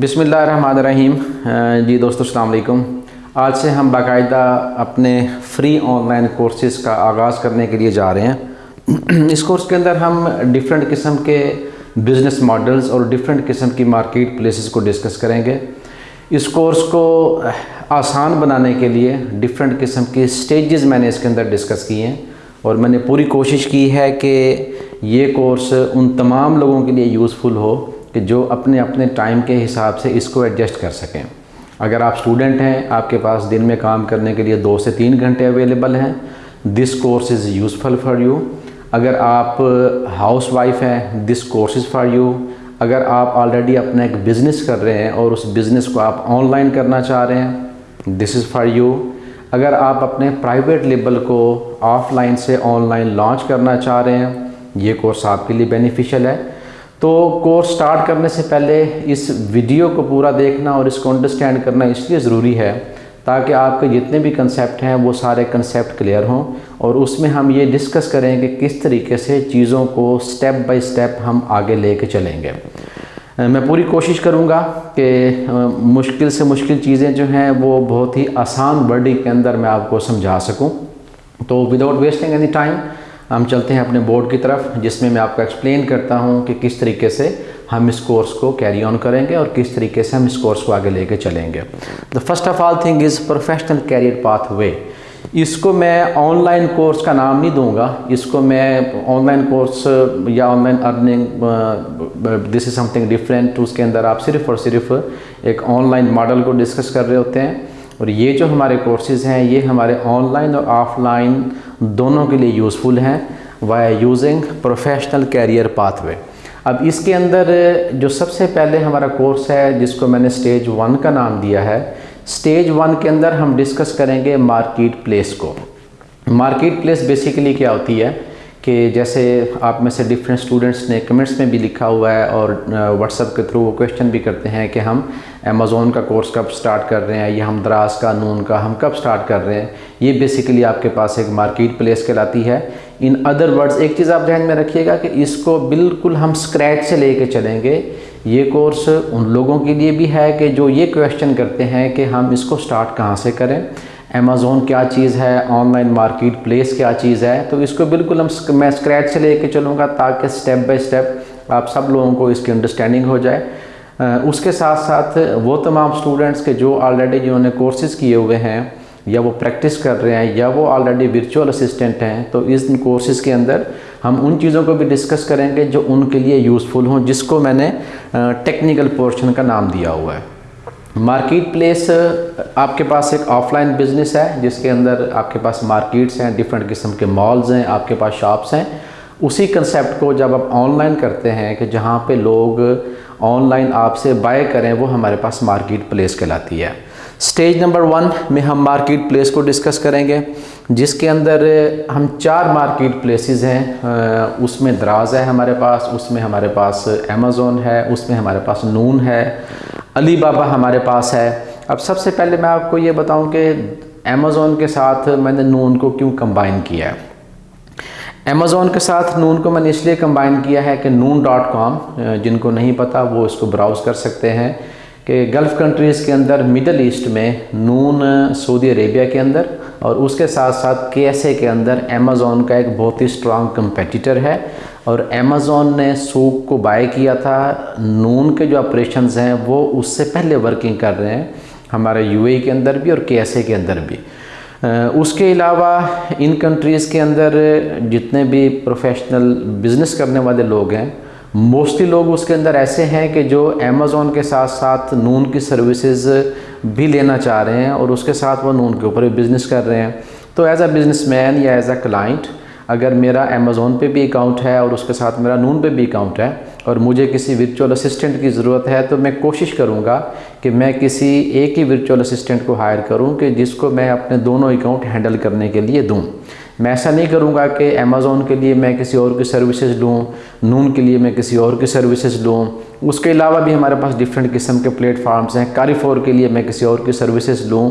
بسم اللہ الرحمن الرحیم جی دوستو السلام علیکم آج سے ہم باقاعدہ اپنے فری آن لائن کورسز کا آغاز کرنے کے لیے جا رہے ہیں. اس کورس کے اندر ہم ڈیفرنٹ قسم کے بزنس ماڈلز اور ڈیفرنٹ قسم کی مارکیٹ پلیسز کو ڈسکس کریں گے. اس کورس کو آسان بنانے کے لیے ڈیفرنٹ قسم کی سٹیجز میں نے اس کے اندر ڈسکس کی ہیں. اور میں نے پوری کوشش کی ہے کہ یہ کورس ان تمام لوگوں کے لیے یوزفل ہو. کہ جو اپنے اپنے ٹائم کے حساب سے اس کو ایڈجسٹ کر سکیں۔ اگر آپ اسٹوڈنٹ ہیں، آپ کے پاس دن میں کام کرنے کے لیے دو سے تین گھنٹے اویلیبل ہیں۔ This course is useful for you اگر آپ ہاؤس وائف ہیں this course is for you اگر آپ آلریڈی اپنا ایک بزنس کر رہے ہیں اور اس بزنس کو آپ آن لائن کرنا چاہ رہے ہیں دس از فار یو اگر آپ اپنے پرائیویٹ لیبل کو آف لائن سے آن لائن لانچ کرنا چاہ رہے ہیں، یہ کورس آپ کے لیے بینیفیشل ہے۔ تو کورس سٹارٹ کرنے سے پہلے اس ویڈیو کو پورا دیکھنا اور اس کو انڈرسٹینڈ کرنا اس لیے ضروری ہے تاکہ آپ کے جتنے بھی کنسیپٹ ہیں وہ سارے کنسیپٹ کلیئر ہوں اور اس میں ہم یہ ڈسکس کریں کہ کس طریقے سے چیزوں کو سٹیپ بائی سٹیپ ہم آگے لے کے چلیں گے۔ میں پوری کوشش کروں گا کہ مشکل سے مشکل چیزیں جو ہیں وہ بہت ہی آسان ورڈنگ کے اندر میں آپ کو سمجھا سکوں۔ تو وداؤٹ ویسٹنگ اینی ٹائم ہم چلتے ہیں اپنے بورڈ کی طرف، جس میں میں آپ کو ایکسپلین کرتا ہوں کہ کس طریقے سے ہم اس کورس کو کیری آن کریں گے اور کس طریقے سے ہم اس کورس کو آگے لے کے چلیں گے۔ The first of all thing is professional career pathway اس کو میں آن لائن کورس کا نام نہیں دوں گا۔ اس کو میں آن لائن کورس یا online earning this is something different اس کے اندر آپ صرف اور صرف ایک آن لائن ماڈل کو ڈسکس کر رہے ہوتے ہیں۔ اور یہ جو ہمارے کورسز ہیں، یہ ہمارے آن لائن اور آف لائن دونوں کے لیے یوزفل ہیں why using professional career pathway اب اس کے اندر جو سب سے پہلے ہمارا کورس ہے، جس کو میں نے سٹیج ون کا نام دیا ہے سٹیج ون کے اندر ہم ڈسکس کریں گے مارکیٹ پلیس کو. مارکیٹ پلیس بیسیکلی کیا ہوتی ہے؟ کہ جیسے آپ میں سے ڈفرینٹ اسٹوڈنٹس نے کمنٹس میں بھی لکھا ہوا ہے اور واٹس اپ کے تھرو وہ کویشچن بھی کرتے ہیں کہ ہم امیزون کا کورس کب سٹارٹ کر رہے ہیں یا ہم دراز کا، نون کا، ہم کب سٹارٹ کر رہے ہیں؟ یہ بیسیکلی آپ کے پاس ایک مارکیٹ پلیس کہلاتی ہے۔ ان ادر ورڈز ایک چیز آپ ذہن میں رکھیے گا کہ اس کو بالکل ہم سکریچ سے لے کے چلیں گے۔ یہ کورس ان لوگوں کے لیے بھی ہے کہ جو یہ کویشچن کرتے ہیں کہ ہم اس کو سٹارٹ کہاں سے کریں۔ امیزون کیا چیز ہے؟ آن لائن مارکیٹ پلیس کیا چیز ہے؟ تو اس کو بالکل ہم میں اسکریچ سے لے کے چلوں گا تاکہ سٹیپ بائی سٹیپ آپ سب لوگوں کو اس کی انڈرسٹینڈنگ ہو جائے۔ اس کے ساتھ ساتھ وہ تمام اسٹوڈنٹس کے جو آلریڈی جنہوں نے کورسز کیے ہوئے ہیں، یا وہ پریکٹس کر رہے ہیں، یا وہ آلریڈی ورچوئل اسسٹنٹ ہیں، تو اس کورسز کے اندر ہم ان چیزوں کو بھی ڈسکس کریں گے جو ان کے لیے یوزفل ہوں، جس کو میں نے ٹیکنیکل پورشن کا نام دیا ہوا ہے۔ مارکیٹ پلیس uh, آپ کے پاس ایک آف لائن بزنس ہے، جس کے اندر آپ کے پاس مارکیٹس ہیں ڈفرینٹ قسم کے مالز ہیں، آپ کے پاس شاپس ہیں۔ اسی کنسیپٹ کو جب آپ آن لائن کرتے ہیں کہ جہاں پہ لوگ آن لائن آپ سے بائی کریں، وہ ہمارے پاس مارکیٹ پلیس کہلاتی ہے۔ سٹیج نمبر ون میں ہم مارکیٹ پلیس کو ڈسکس کریں گے، جس کے اندر ہم چار مارکیٹ پلیسز ہیں اس میں دراز ہے ہمارے پاس، اس میں ہمارے پاس امیزون ہے، اس میں ہمارے پاس نون ہے۔ علی بابا ہمارے پاس ہے۔ اب سب سے پہلے میں آپ کو یہ بتاؤں کہ امیزون کے ساتھ میں نے نون کو کیوں کمبائن کیا ہے؟ امیزون کے ساتھ نون کو میں نے اس لیے کمبائن کیا ہے کہ نون ڈاٹ کام جن کو نہیں پتا، وہ اس کو براؤز کر سکتے ہیں۔ کہ گلف کنٹریز کے اندر مڈل ایسٹ میں نون سعودی عربیہ کے اندر اور اس کے ساتھ ساتھ کے ایس اے کے اندر امیزون کا ایک بہت ہی اسٹرانگ کمپیٹیٹر ہے۔ اور امیزون نے سوک کو بائی کیا تھا۔ نون کے جو آپریشنز ہیں، وہ اس سے پہلے ورکنگ کر رہے ہیں، ہمارے یو اے کے اندر بھی اور کے ایس اے کے اندر بھی۔ اس کے علاوہ ان کنٹریز کے اندر جتنے بھی پروفیشنل بزنس کرنے والے لوگ ہیں موسٹلی لوگ اس کے اندر ایسے ہیں کہ جو امیزون کے ساتھ ساتھ نون کی سروسز بھی لینا چاہ رہے ہیں اور اس کے ساتھ وہ نون کے اوپر بزنس کر رہے ہیں۔ تو ایز اے بزنس مین یا ایز اے کلائنٹ اگر میرا امیزون پہ بھی اکاؤنٹ ہے اور اس کے ساتھ میرا نون پہ بھی اکاؤنٹ ہے اور مجھے کسی ورچوئل اسسٹنٹ کی ضرورت ہے تو میں کوشش کروں گا کہ میں کسی ایک ہی ورچوئل اسسٹنٹ کو ہائر کروں کہ جس کو میں اپنے دونوں اکاؤنٹ ہینڈل کرنے کے لیے دوں۔ میں ایسا نہیں کروں گا کہ امیزون کے لیے میں کسی اور کی سروسز لوں نون کے لیے میں کسی اور کی سروسز لوں۔ اس کے علاوہ بھی ہمارے پاس ڈفرینٹ قسم کے پلیٹ فارمز ہیں۔ کاری فور کے لیے میں کسی اور کی سروسز لوں۔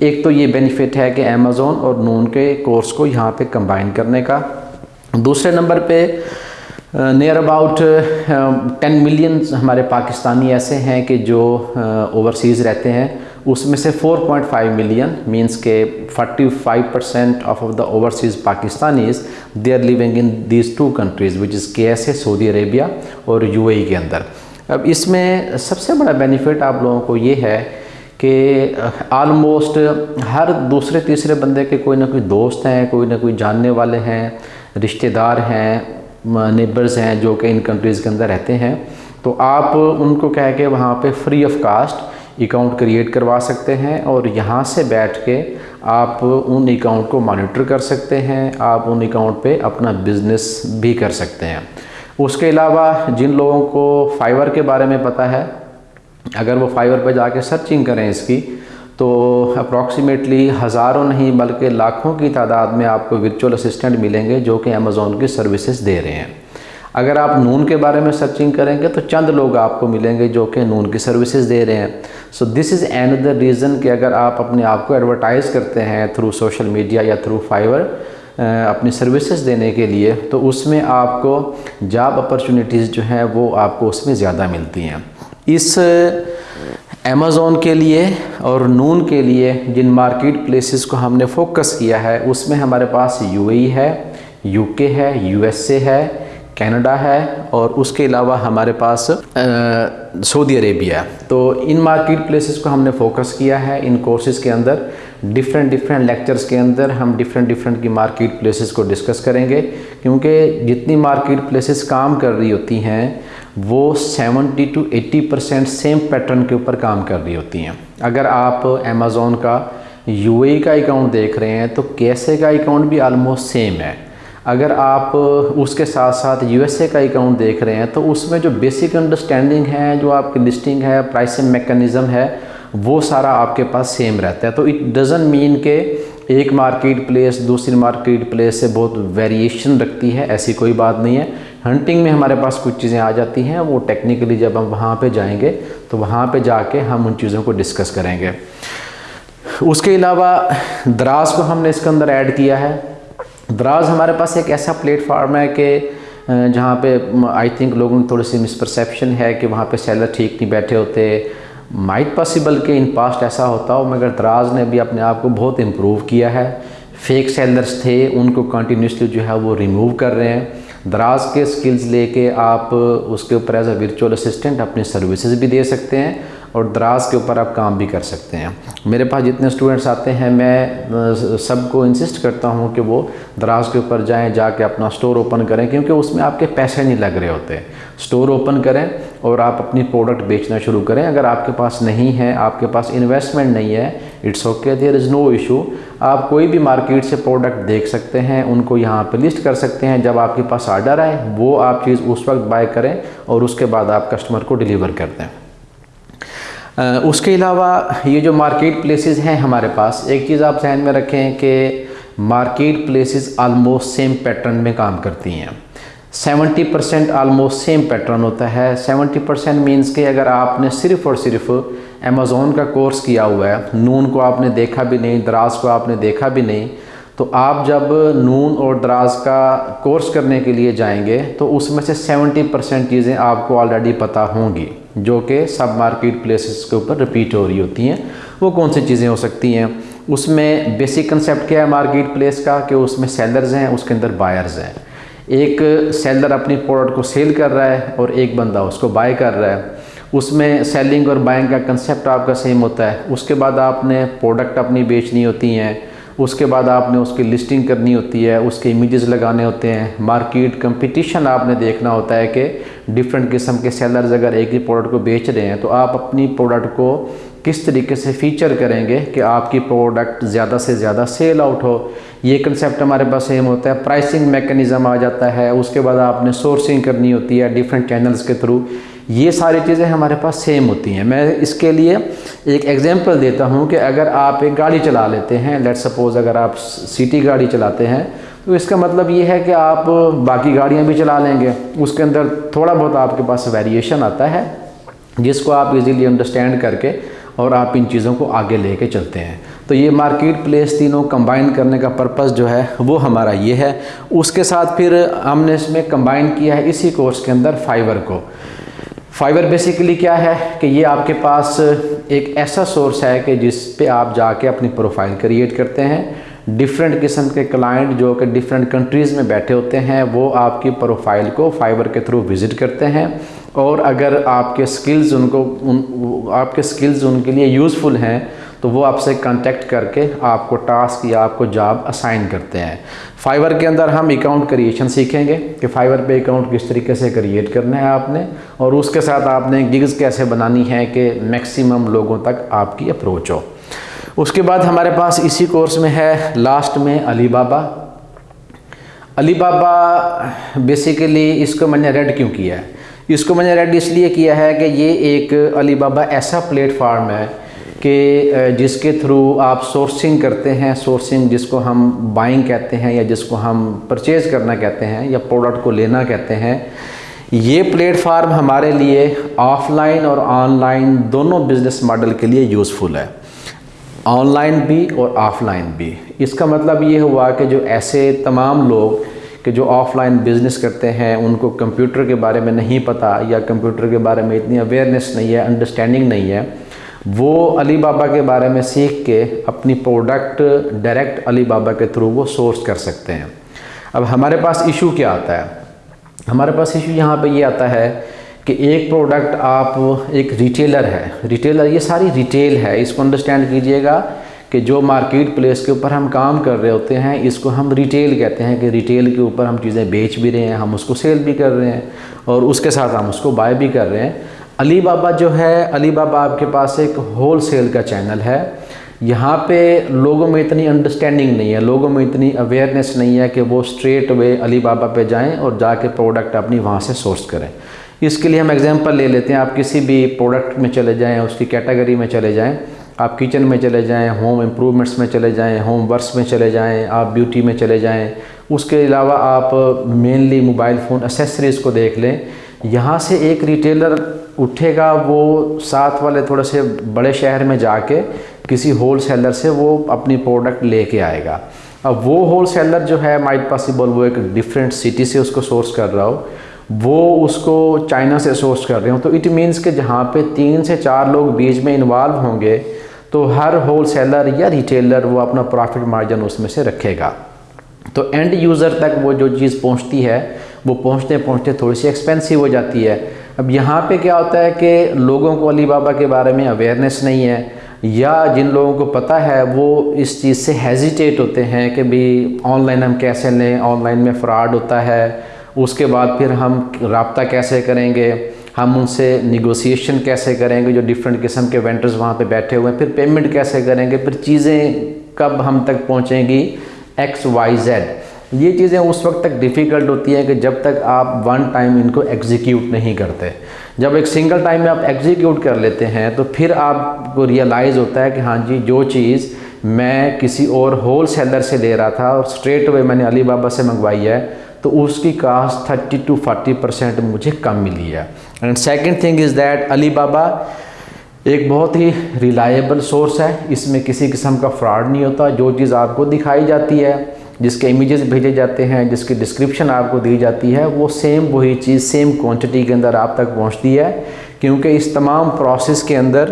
ایک تو یہ بینیفٹ ہے کہ امیزون اور نون کے کورس کو یہاں پہ کمبائن کرنے کا۔ دوسرے نمبر پہ نیئر اباؤٹ ٹین ملین ہمارے پاکستانی ایسے ہیں کہ جو اوورسیز رہتے ہیں، اس میں سے four point five million means کہ forty five percent of of the overseas Pakistanis they are living in these two countries which is K S A سعودی عربیہ اور یو اے ای کے اندر۔ اب اس میں سب سے بڑا بینیفٹ آپ لوگوں کو یہ ہے کہ آلموسٹ ہر دوسرے تیسرے بندے کے کوئی نہ کوئی دوست ہیں، کوئی نہ کوئی جاننے والے ہیں، رشتہ دار ہیں نیبرز ہیں جو کہ ان کنٹریز کے اندر رہتے ہیں۔ تو آپ ان کو کہہ کے وہاں پہ free of cost account create کروا سکتے ہیں اور یہاں سے بیٹھ کے آپ ان اکاؤنٹ کو مانیٹر کر سکتے ہیں۔ آپ ان اکاؤنٹ پہ اپنا بزنس بھی کر سکتے ہیں۔ اس کے علاوہ جن لوگوں کو فائیور کے بارے میں پتہ ہے اگر وہ فائیور پہ جا کے سرچنگ کریں اس کی، تو اپروکسیمیٹلی ہزاروں نہیں بلکہ لاکھوں کی تعداد میں آپ کو ورچوئل اسسٹنٹ ملیں گے جو کہ امیزون کی سروسز دے رہے ہیں۔ اگر آپ نون کے بارے میں سرچنگ کریں گے تو چند لوگ آپ کو ملیں گے جو کہ نون کی سروسز دے رہے ہیں۔ So this is another reason کہ اگر آپ اپنے آپ کو ایڈورٹائز کرتے ہیں تھرو سوشل میڈیا یا تھرو فائیور اپنی سروسز دینے کے لیے، تو اس میں آپ کو جاب اپرچونیٹیز جو ہیں وہ آپ کو اس میں زیادہ ملتی ہیں۔ اس امیزون کے لیے اور نون کے لیے جن مارکیٹ پلیسز کو ہم نے فوکس کیا ہے، اس میں ہمارے پاس یو اے ہے یو کے ہے یو ایس اے ہے کینیڈا ہے اور اس کے علاوہ ہمارے پاس سعودی عربیہ ہے۔ تو ان مارکیٹ پلیسز کو ہم نے فوکس کیا ہے، ان کورسز کے اندر ڈفرینٹ ڈفرینٹ لیکچرز کے اندر ہم ڈفرینٹ ڈفرینٹ کی مارکیٹ پلیسز کو ڈسکس کریں گے۔ کیونکہ جتنی مارکیٹ پلیسز کام کر رہی ہوتی ہیں وہ seventy two eighty percent same pattern کے اوپر کام کر رہی ہوتی ہیں۔ اگر آپ امیزون کا یو اے کا اکاؤنٹ دیکھ رہے ہیں تو کیسے کا اکاؤنٹ بھی آلموسٹ سیم ہے۔ اگر آپ اس کے ساتھ ساتھ یو ایس اے کا اکاؤنٹ دیکھ رہے ہیں تو اس میں جو بیسک انڈرسٹینڈنگ ہے، جو آپ کی لسٹنگ ہے پرائسنگ میکنزم ہے، وہ سارا آپ کے پاس سیم رہتا ہے۔ تو اٹ ڈزن مین کہ ایک مارکیٹ پلیس دوسری مارکیٹ پلیس سے بہت ویریشن رکھتی ہے، ایسی کوئی بات نہیں ہے۔ ہنٹنگ میں ہمارے پاس کچھ چیزیں آ جاتی ہیں، وہ ٹیکنیکلی جب ہم وہاں پہ جائیں گے، تو وہاں پہ جا کے ہم ان چیزوں کو ڈسکس کریں گے۔ اس کے علاوہ دراز کو ہم نے اس کے اندر ایڈ کیا ہے۔ دراز ہمارے پاس ایک ایسا پلیٹ فارم ہے کہ جہاں پہ آئی تھنک لوگوں میں تھوڑی سی مسپرسیپشن ہے کہ وہاں پہ سیلر ٹھیک نہیں بیٹھے ہوتے۔ مائٹ پاسبل کہ ان پاسٹ ایسا ہوتا ہو، مگر دراز نے بھی اپنے آپ کو بہت امپروو کیا ہے۔ فیک سیلرز تھے، ان کو کنٹینیوسلی جو ہے وہ ریموو کر رہے ہیں۔ دراز کے سکلز لے کے آپ اس کے اوپر ایز اے ورچوئل اسسٹنٹ اپنی سروسز بھی دے سکتے ہیں اور دراز کے اوپر آپ کام بھی کر سکتے ہیں۔ میرے پاس جتنے اسٹوڈنٹس آتے ہیں، میں سب کو انسسٹ کرتا ہوں کہ وہ دراز کے اوپر جائیں، جا کے اپنا سٹور اوپن کریں، کیونکہ اس میں آپ کے پیسے نہیں لگ رہے ہوتے۔ سٹور اوپن کریں اور آپ اپنی پروڈکٹ بیچنا شروع کریں۔ اگر آپ کے پاس نہیں ہے، آپ کے پاس انویسٹمنٹ نہیں ہے it's okay there is no issue آپ کوئی بھی مارکیٹ سے پروڈکٹ دیکھ سکتے ہیں، ان کو یہاں پہ لسٹ کر سکتے ہیں۔ جب آپ کے پاس آرڈر آئے، وہ آپ چیز اس وقت بائی کریں اور اس کے بعد آپ کسٹمر کو ڈیلیور کر دیں۔ uh, اس کے علاوہ یہ جو مارکیٹ پلیسز ہیں ہمارے پاس، ایک چیز آپ ذہن میں رکھیں کہ marketplaces almost same pattern میں کام کرتی ہیں۔ Seventy percent almost same pattern ہوتا ہے۔ سیونٹی پرسینٹ مینس کہ اگر آپ نے صرف اور صرف امیزون کا کورس کیا ہوا ہے، نون کو آپ نے دیکھا بھی نہیں، دراز کو آپ نے دیکھا بھی نہیں، تو آپ جب نون اور دراز کا کورس کرنے کے لیے جائیں گے، تو اس میں سے سیونٹی پرسینٹ چیزیں آپ کو آلریڈی پتہ ہوں گی، جو کہ سب مارکیٹ پلیسز کے اوپر رپیٹ ہو رہی ہوتی ہیں۔ وہ کون سی چیزیں ہو سکتی ہیں؟ اس میں بیسک کنسیپٹ کیا ہے مارکیٹ پلیس کا؟ کہ اس میں سیلرز ہیں، اس کے اندر بائرز ہیں۔ ایک سیلر اپنی پروڈکٹ کو سیل کر رہا ہے اور ایک بندہ اس کو بائی کر رہا ہے۔ اس میں سیلنگ اور بائنگ کا کنسیپٹ آپ کا سیم ہوتا ہے۔ اس کے بعد آپ نے پروڈکٹ اپنی بیچنی ہوتی ہیں۔ اس کے بعد آپ نے اس کی لسٹنگ کرنی ہوتی ہے۔ اس کے امیجز لگانے ہوتے ہیں۔ مارکیٹ کمپٹیشن آپ نے دیکھنا ہوتا ہے کہ ڈفرینٹ قسم کے سیلرز اگر ایک ہی پروڈکٹ کو بیچ رہے ہیں تو آپ اپنی پروڈکٹ کو کس طریقے سے فیچر کریں گے کہ آپ کی پروڈکٹ زیادہ سے زیادہ سیل آؤٹ ہو؟ یہ کنسیپٹ ہمارے پاس سیم ہوتا ہے۔ پرائسنگ میکنزم آ جاتا ہے۔ اس کے بعد آپ نے سورسنگ کرنی ہوتی ہے ڈفرینٹ چینلز کے تھرو یہ ساری چیزیں ہمارے پاس سیم ہوتی ہیں۔ میں اس کے لیے ایک ایگزامپل دیتا ہوں کہ اگر آپ ایک گاڑی چلا لیتے ہیں لیٹ سپوز اگر آپ سٹی گاڑی چلاتے ہیں، تو اس کا مطلب یہ ہے کہ آپ باقی گاڑیاں بھی چلا لیں گے۔ اس کے اندر تھوڑا بہت آپ کے پاس ویریشن آتا ہے، جس کو آپ ایزیلی انڈرسٹینڈ کر کے اور آپ ان چیزوں کو آگے لے کے چلتے ہیں۔ تو یہ مارکیٹ پلیس تینوں کمبائن کرنے کا پرپس جو ہے وہ ہمارا یہ ہے۔ اس کے ساتھ پھر ہم نے اس میں کمبائن کیا ہے اسی کورس کے اندر فائبر کو۔ فائبر بیسیکلی کیا ہے کہ یہ آپ کے پاس ایک ایسا سورس ہے کہ جس پہ آپ جا کے اپنی پروفائل کریٹ کرتے ہیں۔ ڈفرینٹ قسم کے کلائنٹ جو کہ ڈفرینٹ کنٹریز میں بیٹھے ہوتے ہیں وہ آپ کی پروفائل کو فائبر کے تھرو وزٹ کرتے ہیں۔ اور اگر آپ کے سکلز ان کو ان آپ کے سکلز ان کے لیے یوزفل ہیں، تو وہ آپ سے کانٹیکٹ کر کے آپ کو ٹاسک یا آپ کو جاب اسائن کرتے ہیں۔ فائبر کے اندر ہم اکاؤنٹ کریشن سیکھیں گے کہ فائبر پہ اکاؤنٹ کس طریقے سے کریٹ کرنا ہے آپ نے، اور اس کے ساتھ آپ نے گگز کیسے بنانی ہے کہ میکسیمم لوگوں تک آپ کی اپروچ ہو۔ اس کے بعد ہمارے پاس اسی کورس میں ہے لاسٹ میں علی بابا علی بابا بیسیکلی اس کو میں نے ریڈ کیوں کیا ہے؟ اس کو میں نے ریڈ اس لیے کیا ہے کہ یہ ایک علی بابا ایسا پلیٹ فارم ہے کہ جس کے تھرو آپ سورسنگ کرتے ہیں سورسنگ جس کو ہم بائنگ کہتے ہیں یا جس کو ہم پرچیز کرنا کہتے ہیں یا پروڈکٹ کو لینا کہتے ہیں، یہ پلیٹ فارم ہمارے لیے آف لائن اور آن لائن دونوں بزنس ماڈل کے لیے یوزفل ہے۔ آن لائن بھی اور آف لائن بھی۔ اس کا مطلب یہ ہوا کہ جو ایسے تمام لوگ کہ جو آف لائن بزنس کرتے ہیں، ان کو کمپیوٹر کے بارے میں نہیں پتہ یا کمپیوٹر کے بارے میں اتنی اویئرنیس نہیں ہے انڈرسٹینڈنگ نہیں ہے، وہ علی بابا کے بارے میں سیکھ کے اپنی پروڈکٹ ڈائریکٹ علی بابا کے تھرو وہ سورس کر سکتے ہیں۔ اب ہمارے پاس ایشو کیا آتا ہے؟ ہمارے پاس ایشو یہاں پہ یہ آتا ہے کہ ایک پروڈکٹ آپ ایک ریٹیلر ہے۔ ریٹیلر یہ ساری ریٹیل ہے، اس کو انڈرسٹینڈ کیجیے گا۔ کہ جو مارکیٹ پلیس کے اوپر ہم کام کر رہے ہوتے ہیں، اس کو ہم ریٹیل کہتے ہیں کہ ریٹیل کے اوپر ہم چیزیں بیچ بھی رہے ہیں، ہم اس کو سیل بھی کر رہے ہیں اور اس کے ساتھ ہم اس کو بائی بھی کر رہے ہیں۔ علی بابا جو ہے، علی بابا آپ کے پاس ایک ہول سیل کا چینل ہے۔ یہاں پہ لوگوں میں اتنی انڈرسٹینڈنگ نہیں ہے، لوگوں میں اتنی اویئرنیس نہیں ہے کہ وہ اسٹریٹ وے علی بابا پہ جائیں اور جا کے پروڈکٹ اپنی وہاں سے سورس کریں۔ اس کے لیے ہم ایگزامپل لے لیتے ہیں، آپ کسی بھی پروڈکٹ میں چلے جائیں، اس کی کیٹیگری میں چلے جائیں۔ آپ کچن میں چلے جائیں ہوم امپرومنٹس میں چلے جائیں ہوم ورکس میں چلے جائیں، آپ بیوٹی میں چلے جائیں، اس کے علاوہ آپ مینلی موبائل فون اسیسریز کو دیکھ لیں۔ یہاں سے ایک ریٹیلر اٹھے گا، وہ ساتھ والے تھوڑے سے بڑے شہر میں جا کے کسی ہول سیلر سے وہ اپنی پروڈکٹ لے کے آئے گا۔ اب وہ ہول سیلر جو ہے مائٹ پاسبل وہ ایک ڈیفرنٹ سٹی سے اس کو سورس کر رہا ہو۔ وہ اس کو چائنا سے سورس کر رہے ہوں۔ تو اٹ مینس کہ جہاں پہ تین سے چار لوگ بیچ میں انوالو ہوں گے تو ہر ہول سیلر یا ریٹیلر وہ اپنا پروفٹ مارجن اس میں سے رکھے گا۔ تو اینڈ یوزر تک وہ جو چیز پہنچتی ہے، وہ پہنچتے پہنچتے تھوڑی سی ایکسپینسو ہو جاتی ہے۔ اب یہاں پہ کیا ہوتا ہے کہ لوگوں کو علی بابا کے بارے میں اویئرنیس نہیں ہے، یا جن لوگوں کو پتہ ہے وہ اس چیز سے ہیزیٹیٹ ہوتے ہیں کہ بھی آن لائن ہم کیسے لیں آن لائن میں فراڈ ہوتا ہے، اس کے بعد پھر ہم رابطہ کیسے کریں گے۔ ہم ان سے نیگوسیشن کیسے کریں گے جو ڈفرینٹ قسم کے وینٹرز وہاں پہ بیٹھے ہوئے ہیں؟ پھر پیمنٹ کیسے کریں گے؟ پھر چیزیں کب ہم تک پہنچیں گی؟ ایکس وائی زیڈ یہ چیزیں اس وقت تک ڈیفیکلٹ ہوتی ہیں کہ جب تک آپ ون ٹائم ان کو ایگزیکیوٹ نہیں کرتے۔ جب ایک سنگل ٹائم میں آپ ایگزیکیوٹ کر لیتے ہیں تو پھر آپ کو ریئلائز ہوتا ہے کہ ہاں جی جو چیز میں کسی اور ہول سیلر سے لے رہا تھا اور اسٹریٹ وے میں نے علی بابا سے منگوائی ہے تو اس کی cost thirty to forty percent مجھے کم ملی ہے۔ And second thing is that Alibaba ایک بہت ہی ریلائبل سورس ہے۔ اس میں کسی قسم کا فراڈ نہیں ہوتا۔ جو چیز آپ کو دکھائی جاتی ہے، جس کے امیجز بھیجے جاتے ہیں، جس کی ڈسکرپشن آپ کو دی جاتی ہے، وہ سیم وہی چیز سیم کوانٹٹی کے اندر آپ تک پہنچتی ہے۔ کیونکہ اس تمام پروسیس کے اندر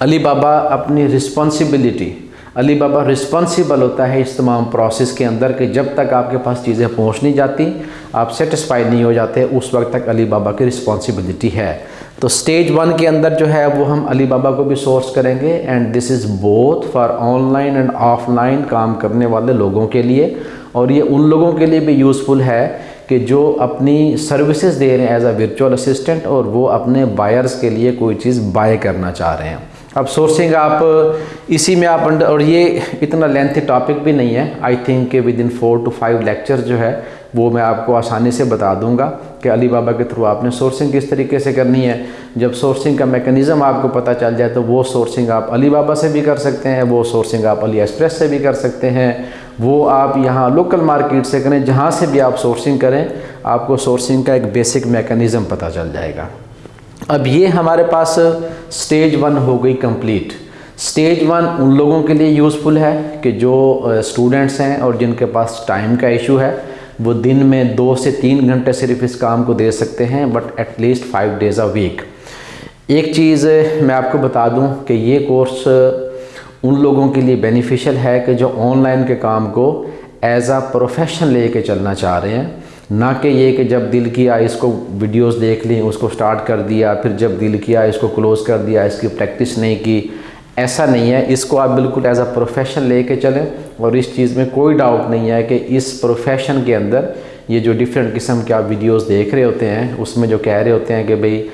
علی بابا اپنی رسپانسبلٹی علی بابا رسپانسیبل ہوتا ہے اس تمام پروسیس کے اندر کہ جب تک آپ کے پاس چیزیں پہنچ نہیں جاتی، آپ سیٹسفائی نہیں ہو جاتے، اس وقت تک علی بابا کی رسپانسبلٹی ہے۔ تو سٹیج ون کے اندر جو ہے وہ ہم علی بابا کو بھی سورس کریں گے۔ And this is both for online and offline کام کرنے والے لوگوں کے لیے۔ اور یہ ان لوگوں کے لیے بھی یوزفل ہے کہ جو اپنی سروسز دے رہے ہیں ایز اے ورچوئل اسسٹنٹ اور وہ اپنے بائرز کے لیے کوئی چیز بائی کرنا چاہ رہے ہیں۔ اب سورسنگ آپ، اسی میں آپ اور یہ اتنا لینتھی ٹاپک بھی نہیں ہے. آئی تھنک کہ within four two five lecture جو ہے، وہ میں آپ کو آسانی سے بتا دوں گا کہ علی بابا کے تھرو آپ نے سورسنگ کس طریقے سے کرنی ہے. جب سورسنگ کا میکنزم آپ کو پتہ چل جائے تو وہ سورسنگ آپ علی بابا سے بھی کر سکتے ہیں، وہ سورسنگ آپ علی ایکسپریس سے بھی کر سکتے ہیں. وہ آپ یہاں لوکل مارکیٹ سے کریں، جہاں سے بھی آپ سورسنگ کریں، آپ کو سورسنگ کا ایک بیسک میکنزم پتہ چل جائے گا. اب یہ ہمارے پاس سٹیج ون ہو گئی کمپلیٹ سٹیج ون ان لوگوں کے لیے یوزفل ہے کہ جو اسٹوڈنٹس ہیں اور جن کے پاس ٹائم کا ایشو ہے، وہ دن میں دو سے تین گھنٹے صرف اس کام کو دے سکتے ہیں but at least five days a week ایک چیز میں آپ کو بتا دوں کہ یہ کورس ان لوگوں کے لیے بینیفیشل ہے کہ جو آن لائن کے کام کو ایز اے پروفیشن لے کے چلنا چاہ رہے ہیں۔ نہ کہ یہ کہ جب دل کیا اس کو ویڈیوز دیکھ لیں، اس کو سٹارٹ کر دیا، پھر جب دل کیا اس کو کلوز کر دیا، اس کی پریکٹس نہیں کی، ایسا نہیں ہے۔ اس کو آپ بالکل ایز اے پروفیشن لے کے چلیں۔ اور اس چیز میں کوئی ڈاؤٹ نہیں ہے کہ اس پروفیشن کے اندر یہ جو ڈیفرنٹ قسم کے آپ ویڈیوز دیکھ رہے ہوتے ہیں، اس میں جو کہہ رہے ہوتے ہیں کہ بھئی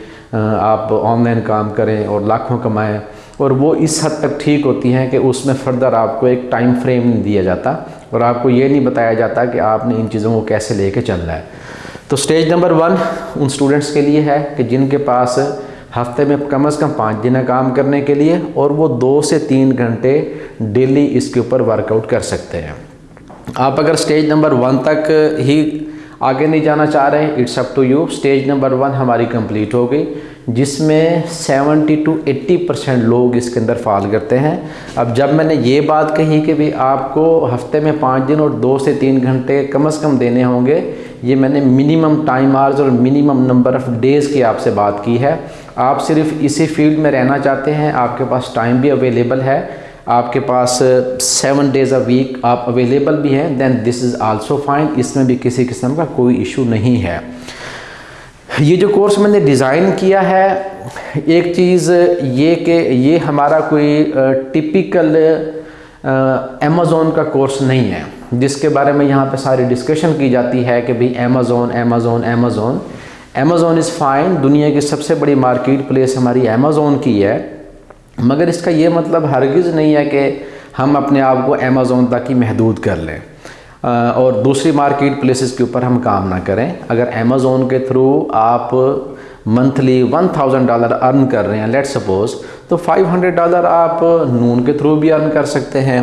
آپ آن لائن کام کریں اور لاکھوں کمائیں۔ اور وہ اس حد تک ٹھیک ہوتی ہیں کہ اس میں فردر آپ کو ایک ٹائم فریم نہیں دیا جاتا۔ اور آپ کو یہ نہیں بتایا جاتا کہ آپ نے ان چیزوں کو کیسے لے کے چلنا ہے۔ تو سٹیج نمبر ون ان سٹوڈنٹس کے لیے ہے کہ جن کے پاس ہفتے میں کم از کم پانچ دن کام کرنے کے لیے اور وہ دو سے تین گھنٹے ڈیلی اس کے اوپر ورک آؤٹ کر سکتے ہیں۔ آپ اگر سٹیج نمبر ون تک ہی آگے نہیں جانا چاہ رہے ہیں it's up to you stage number one ہماری کمپلیٹ ہو گئی۔ جس میں سیونٹی ٹو ایٹی پرسینٹ لوگ اس کے اندر فال کرتے ہیں۔ اب جب میں نے یہ بات کہی کہ بھی آپ کو ہفتے میں پانچ دن اور دو سے تین گھنٹے کم از کم دینے ہوں گے، یہ میں نے منیمم ٹائم آرز اور منیمم نمبر آف ڈیز کی آپ سے بات کی ہے۔ آپ صرف اسی فیلڈ میں رہنا چاہتے ہیں، آپ کے پاس ٹائم بھی اویلیبل ہے۔ آپ کے پاس سیون ڈیز اے ویک آپ اویلیبل بھی ہیں۔ دین دس از آلسو فائن اس میں بھی کسی قسم کا کوئی ایشو نہیں ہے۔ یہ جو کورس میں نے ڈیزائن کیا ہے، ایک چیز یہ کہ یہ ہمارا کوئی ٹپیکل امیزون کا کورس نہیں ہے۔ جس کے بارے میں یہاں پہ ساری ڈسکشن کی جاتی ہے کہ بھئی Amazon Amazon Amazon Amazon is fine دنیا کی سب سے بڑی مارکیٹ پلیس ہماری امیزون کی ہے۔ مگر اس کا یہ مطلب ہرگز نہیں ہے کہ ہم اپنے آپ کو امیزون تک ہی محدود کر لیں۔ اور دوسری مارکیٹ پلیسز کے اوپر ہم کام نہ کریں۔ اگر امیزون کے تھرو آپ monthly one thousand dollar earn کر رہے ہیں لیٹ سپوز تو فائیو ہنڈریڈ ڈالر آپ نون کے تھرو بھی ارن کر سکتے ہیں۔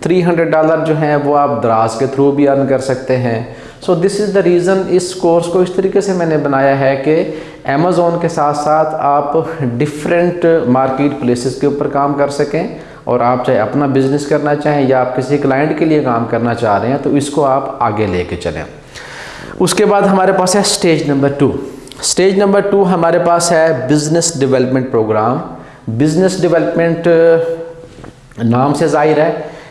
تھری ہنڈریڈ ڈالر جو ہیں وہ آپ دراز کے تھرو بھی ارن کر سکتے ہیں۔ So this is the reason us course کو اس طریقے سے میں نے بنایا ہے کہ امیزون کے ساتھ ساتھ آپ ڈفرینٹ مارکیٹ پلیسز کے اوپر کام کر سکیں۔ اور آپ چاہے اپنا بزنس کرنا چاہیں یا آپ کسی کلائنٹ کے لیے کام کرنا چاہ رہے ہیں، تو اس کو آپ آگے لے کے چلیں۔ اس کے بعد ہمارے پاس ہے stage number two stage number two ہمارے پاس ہے business development program business development نام سے ظاہر ہے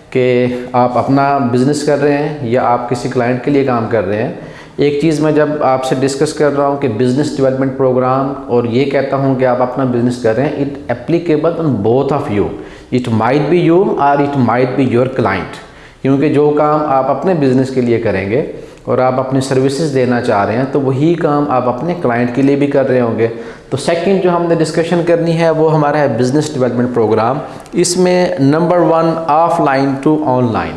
کہ آپ اپنا بزنس کر رہے ہیں یا آپ کسی کلائنٹ کے لیے کام کر رہے ہیں۔ ایک چیز میں جب آپ سے ڈسکس کر رہا ہوں کہ بزنس ڈیولپمنٹ پروگرام اور یہ کہتا ہوں کہ آپ اپنا بزنس کر رہے ہیں it applicable in both of you it might be you اور it might be your client کیونکہ جو کام آپ اپنے بزنس کے لیے کریں گے اور آپ اپنی سروسز دینا چاہ رہے ہیں تو وہی کام آپ اپنے کلائنٹ کے لیے بھی کر رہے ہوں گے۔ تو سیکنڈ جو ہم نے ڈسکشن کرنی ہے وہ ہمارا ہے بزنس ڈیولپمنٹ پروگرام اس میں number one offline to online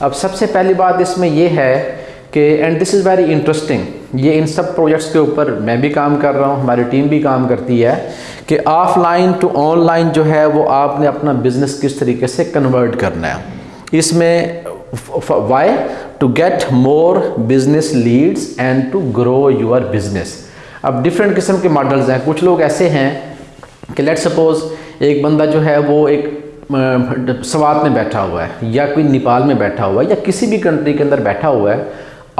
اب سب سے پہلی بات اس میں یہ ہے کہ and this is very interesting یہ ان سب پروجیکٹس کے اوپر میں بھی کام کر رہا ہوں، ہماری ٹیم بھی کام کرتی ہے کہ offline to online جو ہے وہ آپ نے اپنا بزنس کس طریقے سے کنورٹ کرنا ہے۔ اس میں why to get more business leads and to grow your business اب ڈفرینٹ قسم کے ماڈلز ہیں۔ کچھ لوگ ایسے ہیں کہ لیٹ سپوز ایک بندہ جو ہے وہ ایک سوات میں بیٹھا ہوا ہے یا کوئی نیپال میں بیٹھا ہوا ہے یا کسی بھی کنٹری کے اندر بیٹھا ہوا ہے۔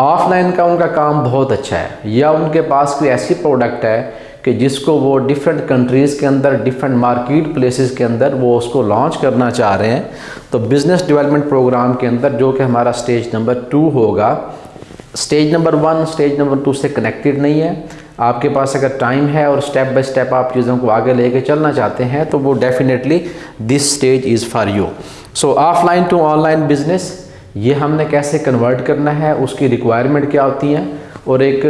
آف لائن کا ان کا کام بہت اچھا ہے، یا ان کے پاس کوئی ایسی پروڈکٹ ہے کہ جس کو وہ ڈیفرنٹ کنٹریز کے اندر ڈیفرنٹ مارکیٹ پلیسز کے اندر وہ اس کو لانچ کرنا چاہ رہے ہیں۔ تو بزنس ڈیولپمنٹ پروگرام کے اندر جو کہ ہمارا سٹیج نمبر ٹو ہوگا stage number one stage number two سے کنیکٹڈ نہیں ہے۔ آپ کے پاس اگر ٹائم ہے اور سٹیپ بائی سٹیپ آپ چیزوں کو آگے لے کے چلنا چاہتے ہیں، تو وہ definitely this stage is for you so offline to online business یہ ہم نے کیسے کنورٹ کرنا ہے، اس کی ریکوائرمنٹ کیا ہوتی ہیں اور ایک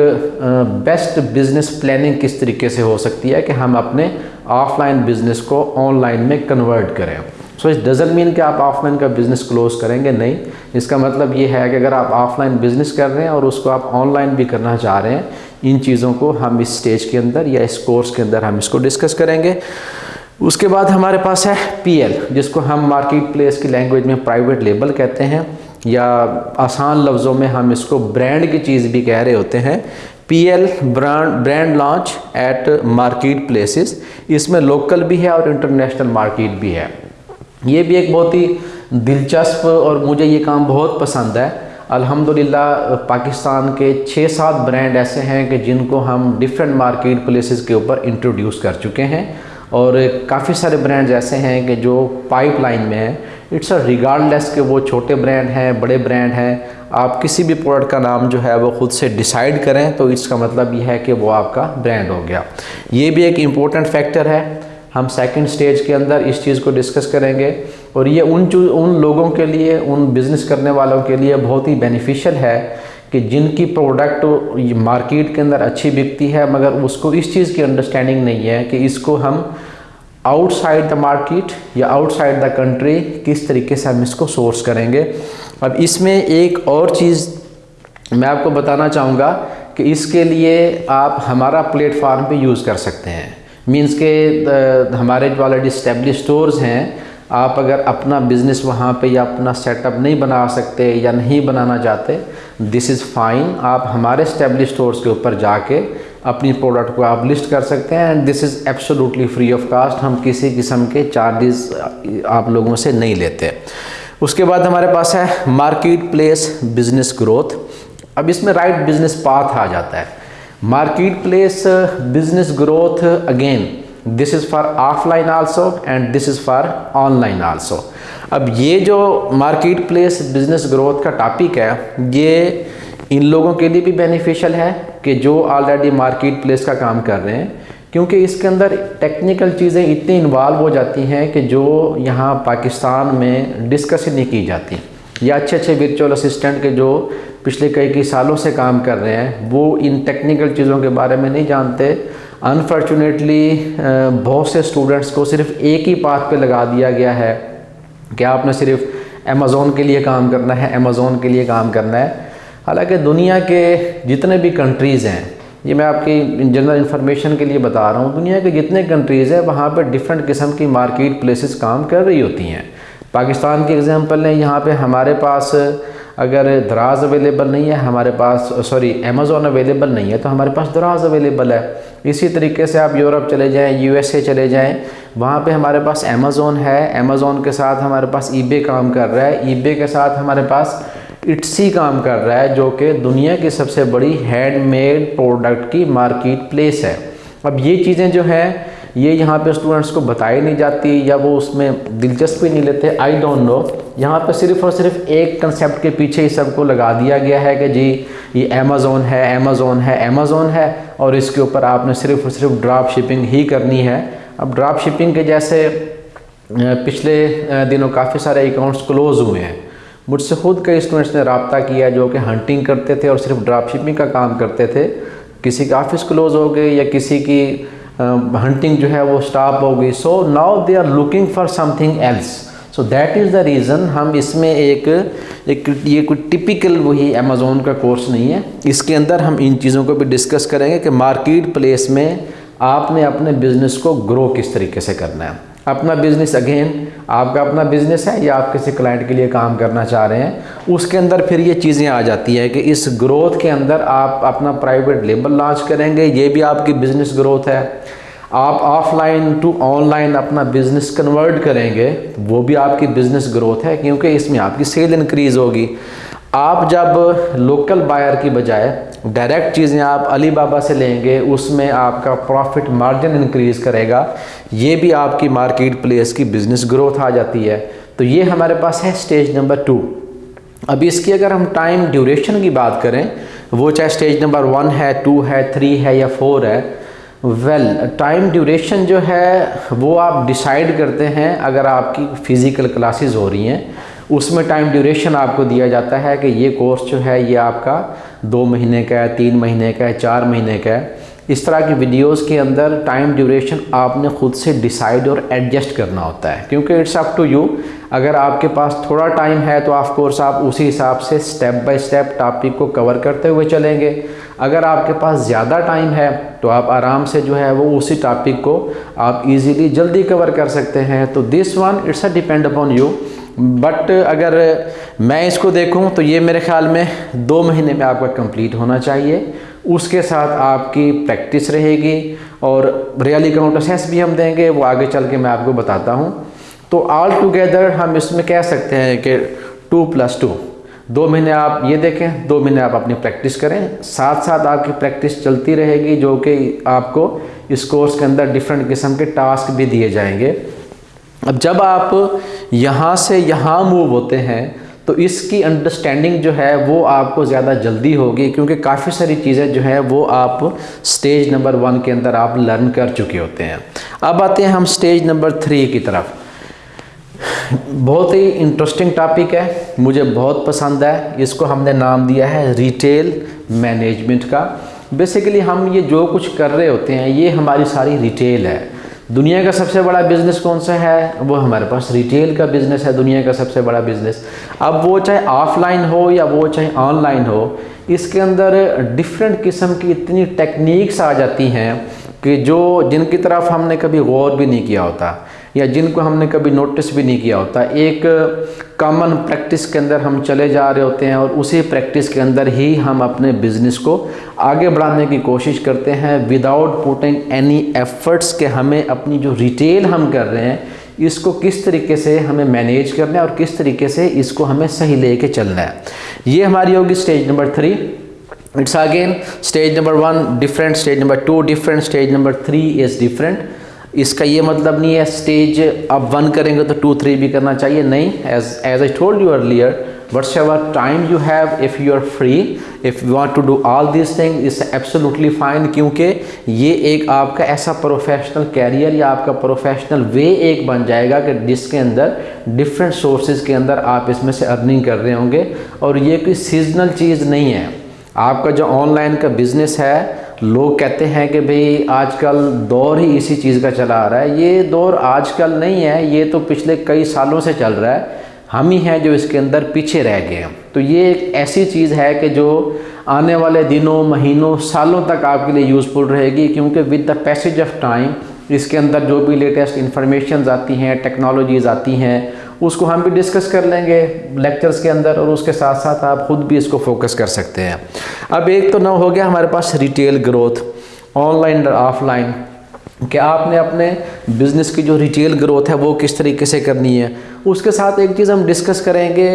بیسٹ بزنس پلاننگ کس طریقے سے ہو سکتی ہے کہ ہم اپنے آف لائن بزنس کو آن لائن میں کنورٹ کریں۔ سو اس ڈزن مین کہ آپ آف لائن کا بزنس کلوز کریں گے، نہیں۔ اس کا مطلب یہ ہے کہ اگر آپ آف لائن بزنس کر رہے ہیں اور اس کو آپ آن لائن بھی کرنا چاہ رہے ہیں، ان چیزوں کو ہم اس سٹیج کے اندر یا اس کورس کے اندر ہم اس کو ڈسکس کریں گے۔ اس کے بعد ہمارے پاس ہے پی ایل جس کو ہم مارکیٹ پلیس کی لینگویج میں پرائیویٹ لیبل کہتے ہیں۔ یا آسان لفظوں میں ہم اس کو برانڈ کی چیز بھی کہہ رہے ہوتے ہیں P L brand brand launch at marketplaces اس میں لوکل بھی ہے اور انٹرنیشنل مارکیٹ بھی ہے۔ یہ بھی ایک بہت ہی دلچسپ اور مجھے یہ کام بہت پسند ہے۔ الحمدللہ، پاکستان کے چھ سات برانڈ ایسے ہیں کہ جن کو ہم ڈفرینٹ مارکیٹ پلیسز کے اوپر انٹروڈیوس کر چکے ہیں۔ اور کافی سارے برانڈز ایسے ہیں کہ جو پائپ لائن میں ہیں۔ اٹس اے ریگارڈ لیس کہ وہ چھوٹے برانڈ ہیں، بڑے برانڈ ہیں۔ آپ کسی بھی پروڈکٹ کا نام جو ہے وہ خود سے ڈیسائیڈ کریں تو اس کا مطلب یہ ہے کہ وہ آپ کا برانڈ ہو گیا۔ یہ بھی ایک امپورٹنٹ فیکٹر ہے۔ ہم سیکنڈ سٹیج کے اندر اس چیز کو ڈسکس کریں گے۔ اور یہ ان ان لوگوں کے لیے، ان بزنس کرنے والوں کے لیے بہت ہی بینیفیشل ہے۔ کہ جن کی پروڈکٹ مارکیٹ کے اندر اچھی بکتی ہے، مگر اس کو اس چیز کی انڈرسٹینڈنگ نہیں ہے کہ اس کو ہم آؤٹ سائڈ دا مارکیٹ یا آؤٹ سائڈ دا کنٹری کس طریقے سے ہم اس کو سورس کریں گے۔ اب اس میں ایک اور چیز میں آپ کو بتانا چاہوں گا کہ اس کے لیے آپ ہمارا پلیٹ فارم پہ یوز کر سکتے ہیں۔ مینس کہ ہمارے جو آلریڈی اسٹیبلش سٹورز ہیں آپ اگر اپنا بزنس وہاں پہ یا اپنا سیٹ اپ نہیں بنا سکتے یا نہیں بنانا چاہتے دس از فائن آپ ہمارے اسٹیبلش سٹورز کے اوپر جا کے اپنی پروڈکٹ کو آپ لسٹ کر سکتے ہیں and this is absolutely free of cost ہم کسی قسم کے چارجز آپ لوگوں سے نہیں لیتے۔ اس کے بعد ہمارے پاس ہے مارکیٹ پلیس بزنس گروتھ اب اس میں رائٹ بزنس پاتھ آ جاتا ہے۔ Marketplace business growth again this is for offline also and this is for online also اب یہ جو مارکیٹ پلیس بزنس گروتھ کا ٹاپک ہے، یہ ان لوگوں کے لیے بھی بینیفیشل ہے کہ جو آلریڈی مارکیٹ پلیس کا کام کر رہے ہیں، کیونکہ اس کے اندر ٹیکنیکل چیزیں اتنی انوالو ہو جاتی ہیں کہ جو یہاں پاکستان میں ڈسکس ہی نہیں کی جاتی۔ یا اچھے اچھے ورچوئل اسسٹنٹ کے جو پچھلے کئی کئی سالوں سے کام کر رہے ہیں، وہ ان ٹیکنیکل چیزوں کے بارے میں نہیں جانتے۔ انفارچونیٹلی uh, بہت سے اسٹوڈنٹس کو صرف ایک ہی پاتھ پہ لگا دیا گیا ہے کہ آپ نے صرف امیزون کے لیے کام کرنا ہے امیزون کے لیے کام کرنا ہے۔ حالانکہ دنیا کے جتنے بھی کنٹریز ہیں، یہ میں آپ کی جنرل انفارمیشن کے لیے بتا رہا ہوں، دنیا کے جتنے کنٹریز ہیں، وہاں پہ ڈفرینٹ قسم کی مارکیٹ پلیسز کام کر رہی ہوتی ہیں۔ پاکستان کی اگزامپل لیں، یہاں پہ ہمارے پاس اگر دراز اویلیبل نہیں ہے، ہمارے پاس سوری امیزون اویلیبل نہیں ہے، تو ہمارے پاس دراز اویلیبل ہے۔ اسی طریقے سے آپ یورپ چلے جائیں یو ایس اے چلے جائیں، وہاں پہ ہمارے پاس امیزون ہے۔ امیزون کے ساتھ ہمارے پاس ای بے کام کر رہا ہے۔ ای بے کے ساتھ ہمارے پاس اٹسی کام کر رہا ہے، جو کہ دنیا کی سب سے بڑی ہینڈ میڈ پروڈکٹ کی مارکیٹ پلیس ہے۔ اب یہ چیزیں جو ہیں یہ یہاں پہ اسٹوڈنٹس کو بتائی نہیں جاتی یا وہ اس میں دلچسپی نہیں لیتے آئی ڈونٹ نو یہاں پہ صرف اور صرف ایک کنسیپٹ کے پیچھے ہی سب کو لگا دیا گیا ہے کہ جی یہ امیزون ہے امیزون ہے امیزون ہے، اور اس کے اوپر آپ نے صرف اور صرف ڈراپ شپنگ ہی کرنی ہے۔ اب ڈراپ شپنگ کے جیسے پچھلے دنوں کافی سارے اکاؤنٹس کلوز ہوئے ہیں۔ مجھ سے خود کئی اسٹوڈنٹس نے رابطہ کیا جو کہ ہنٹنگ کرتے تھے اور صرف ڈراپ شپنگ کا کام کرتے تھے۔ کسی کا آفس کلوز ہو گئے یا کسی کی Uh, ہنٹنگ جو ہے وہ سٹاپ ہو گئی. So now they are looking for something else so that is the reason ہم اس میں ایک ایک، یہ کوئی ٹپیکل وہی امیزون کا کورس نہیں ہے. اس کے اندر ہم ان چیزوں کو بھی ڈسکس کریں گے کہ مارکیٹ پلیس میں آپ نے اپنے بزنس کو گرو کس طریقے سے کرنا ہے. اپنا بزنس اگین آپ کا اپنا بزنس ہے یا آپ کسی کلائنٹ کے لیے کام کرنا چاہ رہے ہیں، اس کے اندر پھر یہ چیزیں آ جاتی ہے کہ اس گروتھ کے اندر آپ اپنا پرائیویٹ لیبل لانچ کریں گے، یہ بھی آپ کی بزنس گروتھ ہے۔ آپ offline to online اپنا بزنس کنورٹ کریں گے، وہ بھی آپ کی بزنس گروتھ ہے، کیونکہ اس میں آپ کی سیل انکریز ہوگی۔ آپ جب لوکل بائر کی بجائے ڈائریکٹ چیزیں آپ علی بابا سے لیں گے، اس میں آپ کا پروفٹ مارجن انکریز کرے گا۔ یہ بھی آپ کی مارکیٹ پلیس کی بزنس گروتھ آ جاتی ہے۔ تو یہ ہمارے پاس ہے سٹیج نمبر ٹو اب اس کی اگر ہم ٹائم ڈیوریشن کی بات کریں، وہ چاہے سٹیج نمبر ون ہے ٹو ہے تھری ہے یا فور ہے ویل ٹائم ڈیوریشن جو ہے، وہ آپ ڈیسائیڈ کرتے ہیں اگر آپ کی فزیکل کلاسز ہو رہی ہیں۔ اس میں ٹائم ڈیوریشن آپ کو دیا جاتا ہے کہ یہ کورس جو ہے یہ آپ کا دو مہینے کا ہے، تین مہینے کا ہے، چار مہینے کا ہے۔ اس طرح کی ویڈیوز کے اندر ٹائم ڈیوریشن آپ نے خود سے ڈیسائیڈ اور ایڈجسٹ کرنا ہوتا ہے۔ کیونکہ اٹس اپ ٹو یو اگر آپ کے پاس تھوڑا ٹائم ہے تو آف کورس آپ اسی حساب سے سٹیپ بائی سٹیپ ٹاپک کو کور کرتے ہوئے چلیں گے۔ اگر آپ کے پاس زیادہ ٹائم ہے تو آپ آرام سے جو ہے وہ اسی ٹاپک کو آپ ایزیلی جلدی کور کر سکتے ہیں۔ تو this one it's a depend upon you but اگر میں اس کو دیکھوں تو یہ میرے خیال میں دو مہینے میں آپ کا کمپلیٹ ہونا چاہیے۔ اس کے ساتھ آپ کی پریکٹس رہے گی اور ریئل اکاؤنٹ اسیس بھی ہم دیں گے، وہ آگے چل کے میں آپ کو بتاتا ہوں۔ تو آل ٹوگیدر ہم اس میں کہہ سکتے ہیں کہ ٹو پلس ٹو۔ دو مہینے آپ یہ دیکھیں، دو مہینے آپ اپنی پریکٹس کریں۔ ساتھ ساتھ آپ کی پریکٹس چلتی رہے گی جو کہ آپ کو اس کورس کے اندر ڈفرینٹ قسم کے ٹاسک بھی دیے جائیں گے۔ اب جب آپ یہاں سے یہاں موو ہوتے ہیں، تو اس کی انڈرسٹینڈنگ جو ہے وہ آپ کو زیادہ جلدی ہوگی، کیونکہ کافی ساری چیزیں جو ہیں وہ آپ سٹیج نمبر ون کے اندر آپ لرن کر چکے ہوتے ہیں۔ اب آتے ہیں ہم سٹیج نمبر تھری کی طرف۔ بہت ہی انٹرسٹنگ ٹاپک ہے، مجھے بہت پسند ہے۔ اس کو ہم نے نام دیا ہے ریٹیل مینجمنٹ کا۔ بیسیکلی ہم یہ جو کچھ کر رہے ہوتے ہیں، یہ ہماری ساری ریٹیل ہے۔ دنیا کا سب سے بڑا بزنس کون سا ہے؟ وہ ہمارے پاس ریٹیل کا بزنس ہے، دنیا کا سب سے بڑا بزنس اب وہ چاہے آف لائن ہو یا وہ چاہے آن لائن ہو، اس کے اندر ڈفرینٹ قسم کی اتنی ٹیکنیکس آ جاتی ہیں کہ جو جن کی طرف ہم نے کبھی غور بھی نہیں کیا ہوتا۔ یا جن کو ہم نے کبھی نوٹس بھی نہیں کیا ہوتا۔ ایک کامن پریکٹس کے اندر ہم چلے جا رہے ہوتے ہیں اور اسی پریکٹس کے اندر ہی ہم اپنے بزنس کو آگے بڑھانے کی کوشش کرتے ہیں۔ وداؤٹ پوٹنگ اینی ایفرٹس کہ ہمیں اپنی جو ریٹیل ہم کر رہے ہیں، اس کو کس طریقے سے ہمیں مینیج کرنا ہے اور کس طریقے سے اس کو ہمیں صحیح لے کے چلنا ہے۔ یہ ہماری ہوگی stage number three it's again stage number one different stage number two different stage number three is different اس کا یہ مطلب نہیں ہے سٹیج اب ون کریں گے تو ٹو تھری بھی کرنا چاہیے۔ نہیں as as I told you earlier whatever time you have if you are free if you want to do all these thing is absolutely fine کیونکہ یہ ایک آپ کا ایسا پروفیشنل کیریئر یا آپ کا پروفیشنل وے ایک بن جائے گا کہ جس کے اندر ڈفرینٹ سورسز کے اندر آپ اس میں سے ارننگ کر رہے ہوں گے۔ اور یہ کوئی سیزنل چیز نہیں ہے۔ آپ کا جو آن لائن کا بزنس ہے لوگ کہتے ہیں کہ بھئی آج کل دور ہی اسی چیز کا چلا آ رہا ہے۔ یہ دور آج کل نہیں ہے، یہ تو پچھلے کئی سالوں سے چل رہا ہے۔ ہم ہی ہیں جو اس کے اندر پیچھے رہ گئے ہیں۔ تو یہ ایک ایسی چیز ہے کہ جو آنے والے دنوں، مہینوں، سالوں تک آپ کے لیے یوزفل رہے گی، کیونکہ with the passage of time اس کے اندر جو بھی لیٹسٹ انفارمیشنز آتی ہیں ٹیکنالوجیز آتی ہیں اس کو ہم بھی ڈسکس کر لیں گے لیکچرز کے اندر اور اس کے ساتھ ساتھ آپ خود بھی اس کو فوکس کر سکتے ہیں۔ اب ایک تو نہ ہو گیا ہمارے پاس ریٹیل گروتھ آن لائن اور آف لائن کہ آپ نے اپنے بزنس کی جو ریٹیل گروتھ ہے وہ کس طریقے سے کرنی ہے۔ اس کے ساتھ ایک چیز ہم ڈسکس کریں گے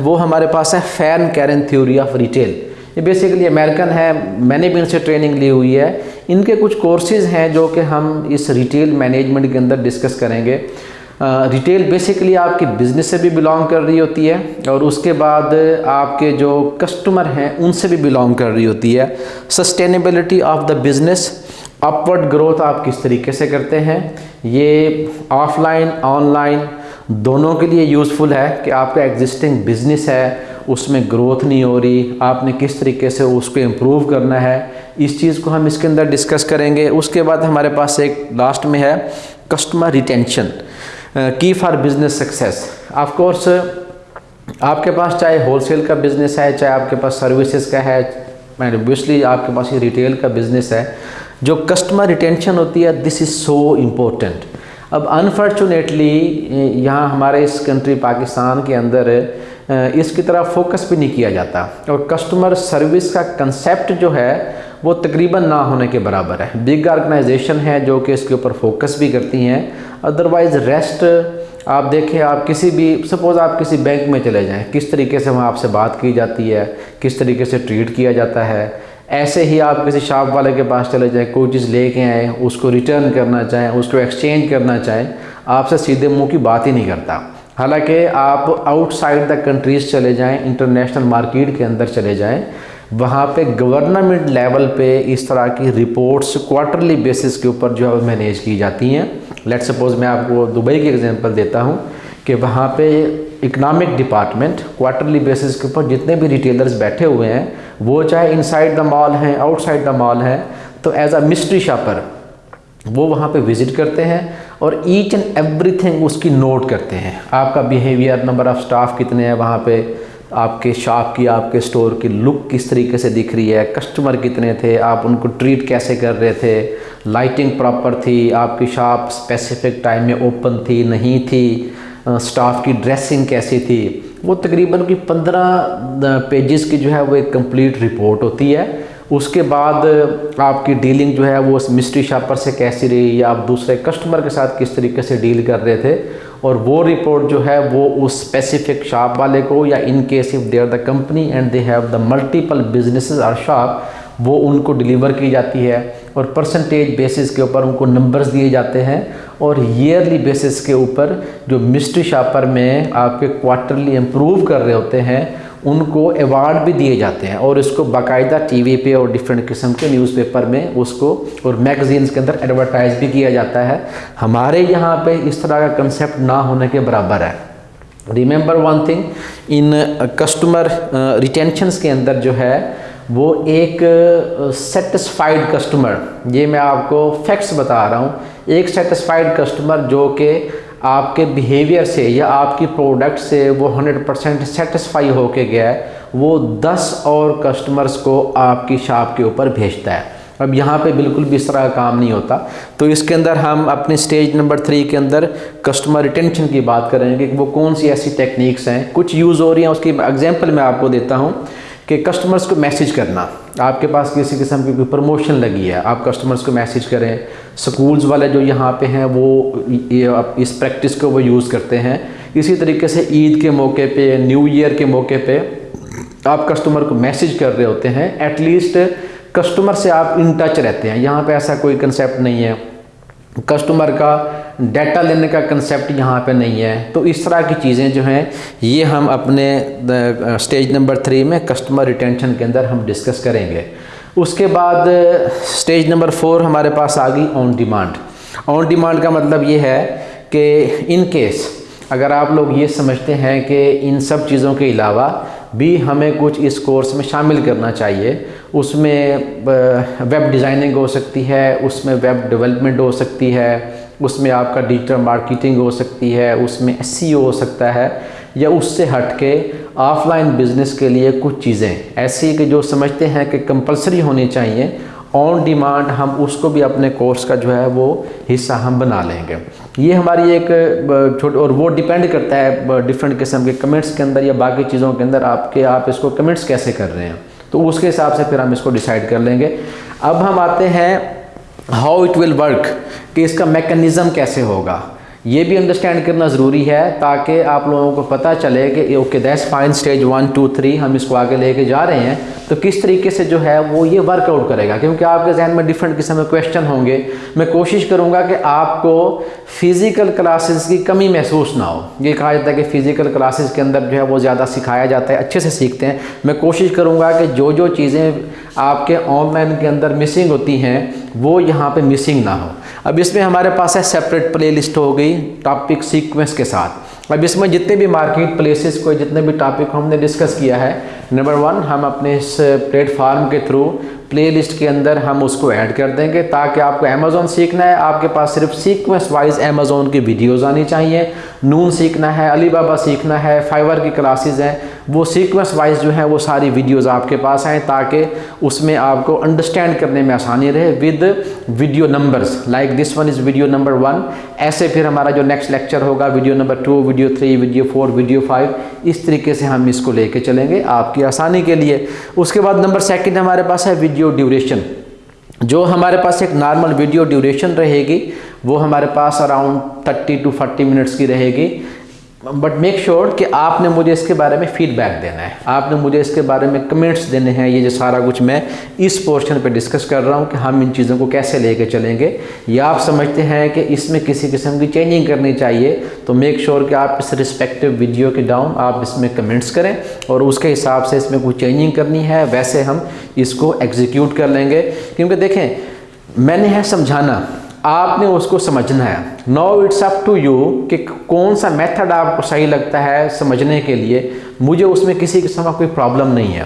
وہ ہمارے پاس ہے فین کیرن تھیوری آف ریٹیل یہ بیسیکلی امریکن ہے میں نے بھی ان سے ٹریننگ لی ہوئی ہے۔ ان کے کچھ کورسز ہیں جو کہ ہم اس ریٹیل مینجمنٹ کے اندر ڈسکس کریں گے۔ ریٹیل بیسیکلی آپ کی بزنس سے بھی بلانگ کر رہی ہوتی ہے اور اس کے بعد آپ کے جو کسٹمر ہیں، ان سے بھی بلانگ کر رہی ہوتی ہے۔ Sustainability of the business upward growth آپ کس طریقے سے کرتے ہیں؟ یہ آف لائن آن لائن دونوں کے لیے یوزفل ہے کہ آپ کا ایگزسٹنگ بزنس ہے، اس میں گروتھ نہیں ہو رہی، آپ نے کس طریقے سے اس کو امپروو کرنا ہے۔ اس چیز کو ہم اس کے اندر ڈسکس کریں گے۔ اس کے بعد ہمارے پاس ایک لاسٹ میں ہے کسٹمر ریٹینشن کی for business success of course آپ کے پاس چاہے ہول سیل کا بزنس ہے چاہے آپ کے پاس سروسز کا ہے اوبیسلی آپ کے پاس یہ ریٹیل کا بزنس ہے جو کسٹمر ریٹینشن ہوتی ہے دس از سو امپورٹنٹ اب انفارچونیٹلی یہاں ہمارے اس کنٹری پاکستان کے اندر اس کی طرف فوکس بھی نہیں کیا جاتا اور کسٹمر سروس کا کنسیپٹ جو ہے وہ تقریباً نہ ہونے کے برابر ہے۔ بگ آرگنائزیشن ہے جو کہ اس کے اوپر فوکس بھی کرتی ہیں۔ ادروائز ریسٹ آپ دیکھیں آپ کسی بھی سپوز آپ کسی بینک میں چلے جائیں۔ کس طریقے سے وہاں آپ سے بات کی جاتی ہے؟ کس طریقے سے ٹریٹ کیا جاتا ہے؟ ایسے ہی آپ کسی شاپ والے کے پاس چلے جائیں، کوئی چیز لے کے آئیں، اس کو ریٹرن کرنا چاہیں، اس کو ایکسچینج کرنا چاہیں، آپ سے سیدھے منہ کی بات ہی نہیں کرتا۔ حالانکہ آپ آؤٹ سائڈ دا کنٹریز چلے جائیں انٹرنیشنل مارکیٹ کے اندر چلے جائیں۔ وہاں پہ گورنمنٹ لیول پہ اس طرح کی رپورٹس کوارٹرلی بیسس کے اوپر جو ہے مینیج کی جاتی ہیں. لیٹ سپوز میں آپ کو دبئی کی ایگزامپل دیتا ہوں کہ وہاں پہ اکنامک ڈپارٹمنٹ کوارٹرلی بیسس کے اوپر جتنے بھی ریٹیلرز بیٹھے ہوئے ہیں، وہ چاہے ان سائڈ دا مال ہیں آؤٹ سائڈ دا مال ہیں، تو ایز اے مسٹری شاپر وہ وہاں پہ وزٹ کرتے ہیں اور ایچ اینڈ ایوری تھنگ اس کی نوٹ کرتے ہیں۔ آپ کا بیہیویئر نمبر آف سٹاف کتنے ہیں وہاں پہ؟ آپ کے شاپ کی، آپ کے سٹور کی لک کس طریقے سے دکھ رہی ہے؟ کسٹمر کتنے تھے؟ آپ ان کو ٹریٹ کیسے کر رہے تھے؟ لائٹنگ پراپر تھی؟ آپ کی شاپ اسپیسیفک ٹائم میں اوپن تھی؟ نہیں تھی؟ سٹاف کی ڈریسنگ کیسی تھی؟ وہ تقریباً کی پندرہ پیجز کی جو ہے وہ ایک کمپلیٹ رپورٹ ہوتی ہے۔ اس کے بعد آپ کی ڈیلنگ جو ہے وہ اس مسٹری شاپر سے کیسی رہی یا آپ دوسرے کسٹمر کے ساتھ کس طریقے سے ڈیل کر رہے تھے؟ اور وہ رپورٹ جو ہے وہ اس اسپیسیفک شاپ والے کو یا in case if they are the company and they have the multiple businesses or shop وہ ان کو ڈلیور کی جاتی ہے اور پرسنٹیج بیسس کے اوپر ان کو نمبرز دیے جاتے ہیں اور ایئرلی بیسس کے اوپر جو مسٹری شاپر میں آپ کے کوارٹرلی امپروو کر رہے ہوتے ہیں ان کو ایوارڈ بھی دیے جاتے ہیں اور اس کو باقاعدہ ٹی وی پہ اور ڈفرینٹ قسم کے نیوز پیپر میں اس کو اور میگزینس کے اندر ایڈورٹائز بھی کیا جاتا ہے۔ ہمارے یہاں پہ اس طرح کا کنسیپٹ نہ ہونے کے برابر ہے۔ Remember one thing in customer retentions کے اندر جو ہے وہ ایک uh, سیٹسفائیڈ کسٹمر یہ میں آپ کو فیکٹس بتا رہا ہوں۔ ایک سیٹسفائیڈ کسٹمر جو کہ آپ کے بیہیویئر سے یا آپ کی پروڈکٹ سے وہ ہنڈریڈ پرسینٹ سیٹسفائی ہو کے گیا ہے، وہ دس اور کسٹمرز کو آپ کی شاپ کے اوپر بھیجتا ہے۔ اب یہاں پہ بالکل بھی اس طرح کا کام نہیں ہوتا۔ تو اس کے اندر ہم اپنے سٹیج نمبر تھری کے اندر کسٹمر ریٹینشن کی بات کریں گے کہ وہ کون سی ایسی ٹیکنیکس ہیں۔ کچھ یوز ہو رہی ہیں، اس کی ایگزامپل میں آپ کو دیتا ہوں کہ کسٹمرز کو میسیج کرنا۔ آپ کے پاس کسی قسم کی کوئی پروموشن لگی ہے، آپ کسٹمرز کو میسیج کریں۔ سکولز والے جو یہاں پہ ہیں وہ اس پریکٹس کو وہ یوز کرتے ہیں۔ اسی طریقے سے عید کے موقع پہ، نیو ایئر کے موقع پہ آپ کسٹمر کو میسیج کر رہے ہوتے ہیں۔ ایٹ لیسٹ کسٹمر سے آپ ان ٹچ رہتے ہیں۔ یہاں پہ ایسا کوئی کنسیپٹ نہیں ہے۔ کسٹمر کا ڈیٹا لینے کا کنسیپٹ یہاں پہ نہیں ہے۔ تو اس طرح کی چیزیں جو ہیں، یہ ہم اپنے سٹیج نمبر تھری میں کسٹمر ریٹینشن کے اندر ہم ڈسکس کریں گے۔ اس کے بعد سٹیج نمبر فور ہمارے پاس آ گئی آن ڈیمانڈ آن ڈیمانڈ کا مطلب یہ ہے کہ ان کیس اگر آپ لوگ یہ سمجھتے ہیں کہ ان سب چیزوں کے علاوہ بھی ہمیں کچھ اس کورس میں شامل کرنا چاہیے، اس میں ویب ڈیزائننگ ہو سکتی ہے، اس میں ویب ڈیولپمنٹ ہو سکتی ہے، اس میں آپ کا ڈیجیٹل مارکیٹنگ ہو سکتی ہے، اس میں ایس سی او ہو سکتا ہے، یا اس سے ہٹ کے آف لائن بزنس کے لیے کچھ چیزیں ایسی کہ جو سمجھتے ہیں کہ کمپلسری ہونی چاہیے آن ڈیمانڈ ہم اس کو بھی اپنے کورس کا جو ہے وہ حصہ ہم بنا لیں گے۔ یہ ہماری ایک چھوٹی اور وہ ڈیپینڈ کرتا ہے ڈفرینٹ قسم کے کمنٹس کے اندر یا باقی چیزوں کے اندر آپ کے، آپ اس کو کمنٹس کیسے کر رہے ہیں۔ تو اس کے حساب سے پھر ہم اس کو ڈیسائیڈ کر لیں گے۔ اب ہم آتے ہیں ہاؤ اٹ ول ورک کہ اس کا میکنزم کیسے ہوگا۔ یہ بھی انڈرسٹینڈ کرنا ضروری ہے تاکہ آپ لوگوں کو پتہ چلے کہ okay this fine stage one two three ہم اس کو آگے لے کے جا رہے ہیں۔ تو کس طریقے سے جو ہے وہ یہ ورک آؤٹ کرے گا؟ کیونکہ آپ کے ذہن میں ڈفرینٹ قسم کے کویشچن ہوں گے۔ میں کوشش کروں گا کہ آپ کو فزیکل کلاسز کی کمی محسوس نہ ہو۔ یہ کہا جاتا ہے کہ فزیکل کلاسز کے اندر جو ہے وہ زیادہ سکھایا جاتا ہے، اچھے سے سیکھتے ہیں۔ میں کوشش کروں گا کہ جو جو چیزیں آپ کے آن لائن کے اندر مسنگ ہوتی ہیں، وہ یہاں پہ مسنگ نہ ہو اب اس میں ہمارے پاس ہے سیپریٹ پلے لسٹ ہو گئی ٹاپک سیکوینس کے ساتھ۔ اب اس میں جتنے بھی مارکیٹ پلیسز کو جتنے بھی ٹاپک ہم نے ڈسکس کیا ہے نمبر ون ہم اپنے اس پلیٹ فارم کے تھرو پلے لسٹ کے اندر ہم اس کو ایڈ کر دیں گے تاکہ آپ کو امیزون سیکھنا ہے۔ آپ کے پاس صرف سیکوینس وائز امیزون کی ویڈیوز آنی چاہیے۔ نون سیکھنا ہے علی بابا سیکھنا ہے فائیور کی کلاسز ہیں۔ وہ سیکوینس وائز جو ہیں وہ ساری ویڈیوز آپ کے پاس آئیں تاکہ اس میں آپ کو انڈرسٹینڈ کرنے میں آسانی رہے with video numbers like this one is video number one ایسے پھر ہمارا جو نیکسٹ لیکچر ہوگا video number two video three video four video five اس طریقے سے ہم اس کو لے کے چلیں گے آپ کی آسانی کے لیے. اس کے بعد نمبر سیکنڈ ہمارے پاس ہے ویڈیو ڈیوریشن جو ہمارے پاس ایک نارمل ویڈیو ڈیوریشن رہے گی، وہ ہمارے پاس around thirty two forty minutes کی رہے گی. بٹ میک شیور کہ آپ نے مجھے اس کے بارے میں فیڈ بیک دینا ہے۔ آپ نے مجھے اس کے بارے میں کمنٹس دینے ہیں۔ یہ جو سارا کچھ میں اس پورشن پہ ڈسکس کر رہا ہوں کہ ہم ان چیزوں کو کیسے لے کے چلیں گے۔ یا آپ سمجھتے ہیں کہ اس میں کسی قسم کی چینجنگ کرنی چاہیے، تو میک شیور کہ آپ اس رسپیکٹو ویڈیو کے ڈاؤن آپ اس میں کمنٹس کریں اور اس کے حساب سے اس میں کوئی چینجنگ کرنی ہے، ویسے ہم اس کو ایگزیکیوٹ کر لیں گے۔ کیونکہ دیکھیں، میں نے ہے سمجھانا آپ نے اس کو سمجھنا ہے۔ No it's up to you کہ کون سا میتھڈ آپ کو صحیح لگتا ہے سمجھنے کے لیے۔ مجھے اس میں کسی قسم کا کوئی پرابلم نہیں ہے۔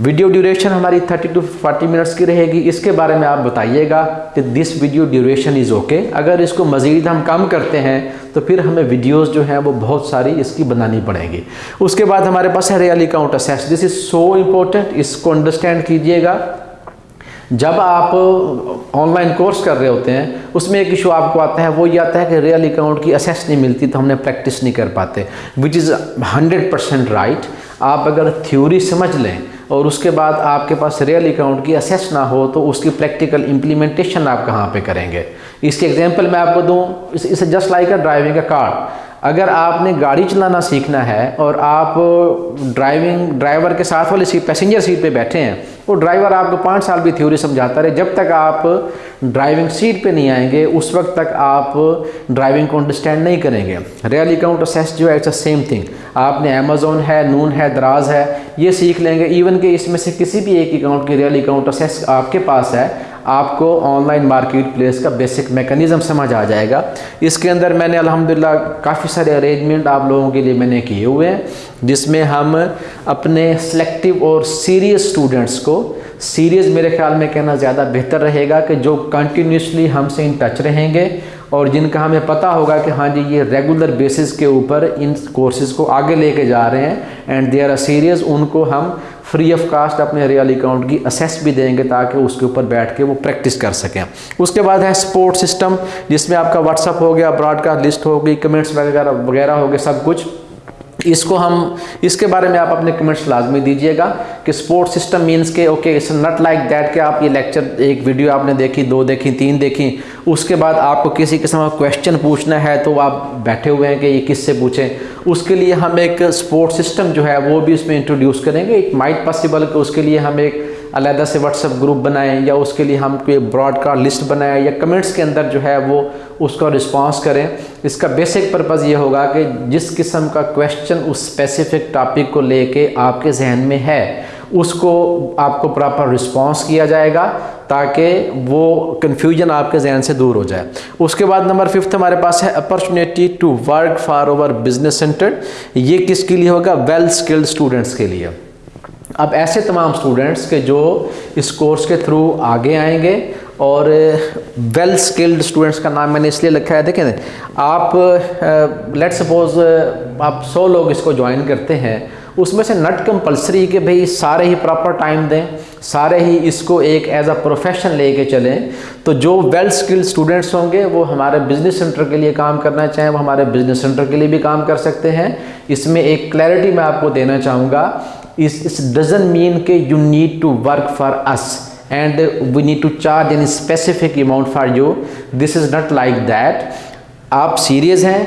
ویڈیو ڈیوریشن ہماری 30 ٹو 40 منٹس کی رہے گی۔ اس کے بارے میں آپ بتائیے گا کہ this video duration is okay اگر اس کو مزید ہم کم کرتے ہیں تو پھر ہمیں ویڈیوز جو ہیں وہ بہت ساری اس کی بنانی پڑیں گی۔ اس کے بعد ہمارے پاس ہے real account access this is so important اس کو انڈرسٹینڈ کیجیے گا۔ جب آپ آن لائن کورس کر رہے ہوتے ہیں، اس میں ایک ایشو آپ کو آتا ہے، وہ یہ آتا ہے کہ ریئل اکاؤنٹ کی اسیس نہیں ملتی تو ہم نے پریکٹس نہیں کر پاتے which is hundred percent right آپ اگر تھیوری سمجھ لیں اور اس کے بعد آپ کے پاس ریئل اکاؤنٹ کی اسیس نہ ہو تو اس کی پریکٹیکل امپلیمنٹیشن آپ کہاں پہ کریں گے؟ اس کی ایگزامپل میں آپ کو دوں اسے just like a driving a car اگر آپ نے گاڑی چلانا سیکھنا ہے اور آپ ڈرائیونگ ڈرائیور کے ساتھ والی سیٹ پیسنجر سیٹ پہ بیٹھے ہیں، وہ ڈرائیور آپ کو پانچ سال بھی تھیوری سمجھاتا رہے، جب تک آپ ڈرائیونگ سیٹ پہ نہیں آئیں گے، اس وقت تک آپ ڈرائیونگ کو انڈرسٹینڈ نہیں کریں گے۔ ریئل اکاؤنٹ اسیس جو ہے اٹس اے سیم تھنگ آپ نے امیزون ہے نون ہے دراز ہے، یہ سیکھ لیں گے۔ ایون کہ اس میں سے کسی بھی ایک اکاؤنٹ کی ریئل اکاؤنٹ اسیس آپ کے پاس ہے۔ آپ کو آن لائن مارکیٹ پلیس کا بیسک میکنزم سمجھ آ جائے گا۔ اس کے اندر میں نے الحمدللہ کافی سارے ارینجمنٹ آپ لوگوں کے لیے میں نے کیے ہوئے ہیں، جس میں ہم اپنے سلیکٹیو اور سیریس اسٹوڈنٹس کو سیریز میرے خیال میں کہنا زیادہ بہتر رہے گا کہ جو کنٹینیوسلی ہم سے ان ٹچ رہیں گے اور جن کا ہمیں پتہ ہوگا کہ ہاں جی یہ ریگولر بیسس کے اوپر ان کورسز کو آگے لے کے جا رہے ہیں and they are a series ان کو ہم فری آف کاسٹ اپنے ریئل اکاؤنٹ کی اسیس بھی دیں گے تاکہ اس کے اوپر بیٹھ کے وہ پریکٹس کر سکیں۔ اس کے بعد ہے سپورٹ سسٹم جس میں آپ کا واٹس اپ ہو گیا براڈ کاسٹ لسٹ ہوگی کمنٹس وغیرہ وغیرہ ہو گئے سب کچھ۔ اس کو ہم اس کے بارے میں آپ اپنے کمنٹس لازمی دیجیے گا کہ سپورٹ سسٹم مینس کہ okay it's not like that کہ آپ یہ لیکچر ایک ویڈیو آپ نے دیکھی، دو دیکھی، تین دیکھی، اس کے بعد آپ کو کسی قسم کا کویشچن پوچھنا ہے تو آپ بیٹھے ہوئے ہیں کہ یہ کس سے پوچھیں۔ اس کے لیے ہم ایک سپورٹ سسٹم جو ہے وہ بھی اس میں انٹروڈیوس کریں گے۔ ایک مائٹ پاسبل کہ اس کے لیے ہم ایک علیحدہ سے واٹس اپ گروپ بنائیں یا اس کے لیے ہم کوئی براڈ کاسٹ لسٹ بنائیں یا کمنٹس کے اندر جو ہے وہ اس کا رسپانس کریں۔ اس کا بیسک پرپز یہ ہوگا کہ جس قسم کا کویشچن اس اسپیسیفک ٹاپک کو لے کے آپ کے ذہن میں ہے، اس کو آپ کو پراپر رسپانس کیا جائے گا تاکہ وہ کنفیوژن آپ کے ذہن سے دور ہو جائے۔ اس کے بعد نمبر ففتھ ہمارے پاس ہے opportunity to work for our business centre یہ کس کے لیے ہوگا؟ ویل اسکلڈ اسٹوڈنٹس کے لیے۔ اب ایسے تمام اسٹوڈنٹس کے جو اس کورس کے تھرو آگے آئیں گے اور ویل اسکلڈ اسٹوڈنٹس کا نام میں نے اس لیے لکھا ہے، دیکھیں، آپ uh, لیٹ سپوز uh, آپ سو لوگ اس کو جوائن کرتے ہیں، اس میں سے نٹ کمپلسری کہ بھئی سارے ہی پراپر ٹائم دیں، سارے ہی اس کو ایک ایز اے پروفیشن لے کے چلیں۔ تو جو ویل اسکل اسٹوڈنٹس ہوں گے، وہ ہمارے بزنس سینٹر کے لیے کام کرنا چاہیں، وہ ہمارے بزنس سینٹر کے لیے بھی کام کر سکتے ہیں۔ اس میں ایک کلیئرٹی میں آپ کو دینا چاہوں گا اس ڈزن مین کہ you need to work for us and we need to charge an specific amount for you this is not like that آپ سیریز ہیں،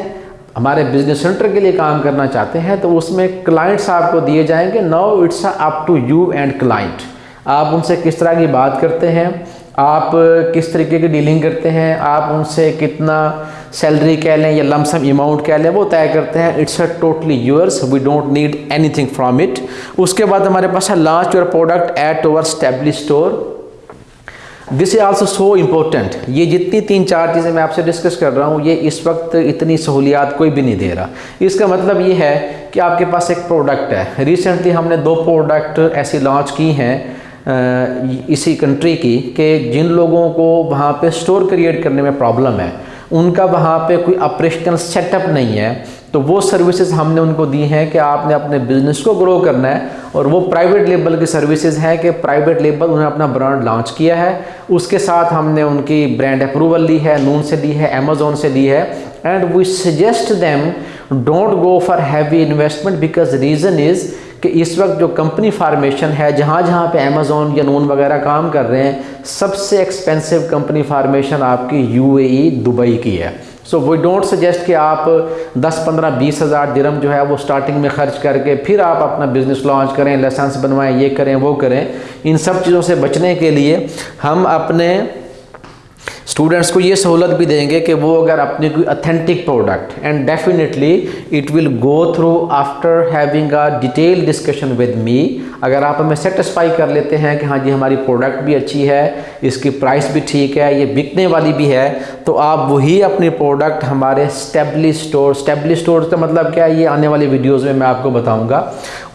ہمارے بزنس سینٹر کے لیے کام کرنا چاہتے ہیں، تو اس میں کلائنٹس آپ کو دیے جائیں گے۔ No it's up to you and client آپ ان سے کس طرح کی بات کرتے ہیں؟ آپ کس طریقے کی ڈیلنگ کرتے ہیں؟ آپ ان سے کتنا سیلری کہہ لیں یا لمسم اماؤنٹ کہہ لیں، وہ طے کرتے ہیں it's a totally yours we don't need anything from it اس کے بعد ہمارے پاس ہے launch your product at our establish store this is also so important یہ جتنی تین چار چیزیں میں آپ سے ڈسکس کر رہا ہوں، یہ اس وقت اتنی سہولیات کوئی بھی نہیں دے رہا۔ اس کا مطلب یہ ہے کہ آپ کے پاس ایک پروڈکٹ ہے۔ ریسنٹلی ہم نے دو پروڈکٹ ایسی لانچ کی ہیں۔ اسی کنٹری کی کہ جن لوگوں کو وہاں پہ سٹور کریٹ کرنے میں پرابلم ہے، ان کا وہاں پہ کوئی آپریشنل سیٹ اپ نہیں ہے، تو وہ سروسز ہم نے ان کو دی ہیں کہ آپ نے اپنے بزنس کو گرو کرنا ہے اور وہ پرائیویٹ لیبل کی سروسز ہیں کہ پرائیویٹ لیبل انہیں اپنا برانڈ لانچ کیا ہے۔ اس کے ساتھ ہم نے ان کی برانڈ اپروول لی ہے نون سے دی ہے امیزون سے دی ہے۔ And we suggest them don't go for heavy investment because reason is کہ اس وقت جو کمپنی فارمیشن ہے، جہاں جہاں پہ امیزون یا نون وغیرہ کام کر رہے ہیں، سب سے ایکسپینسو کمپنی فارمیشن آپ کی یو اے ای دبئی کی ہے۔ سو وی ڈونٹ سجیسٹ کہ آپ دس، پندرہ، بیس ہزار درم جو ہے وہ سٹارٹنگ میں خرچ کر کے پھر آپ اپنا بزنس لانچ کریں لائسنس بنوائیں، یہ کریں، وہ کریں۔ ان سب چیزوں سے بچنے کے لیے ہم اپنے اسٹوڈنٹس کو یہ سہولت بھی دیں گے کہ وہ اگر اپنی کوئی authentic product and definitely it will go through after having a detail discussion with me اگر آپ ہمیں سیٹسفائی کر لیتے ہیں کہ ہاں جی ہماری پروڈکٹ بھی اچھی ہے، اس کی پرائس بھی ٹھیک ہے، یہ بکنے والی بھی ہے، تو آپ وہی اپنی پروڈکٹ ہمارے اسٹیبلی اسٹور اسٹیبلی اسٹور کا مطلب کیا ہے؟ یہ آنے والی ویڈیوز میں میں آپ کو بتاؤں گا۔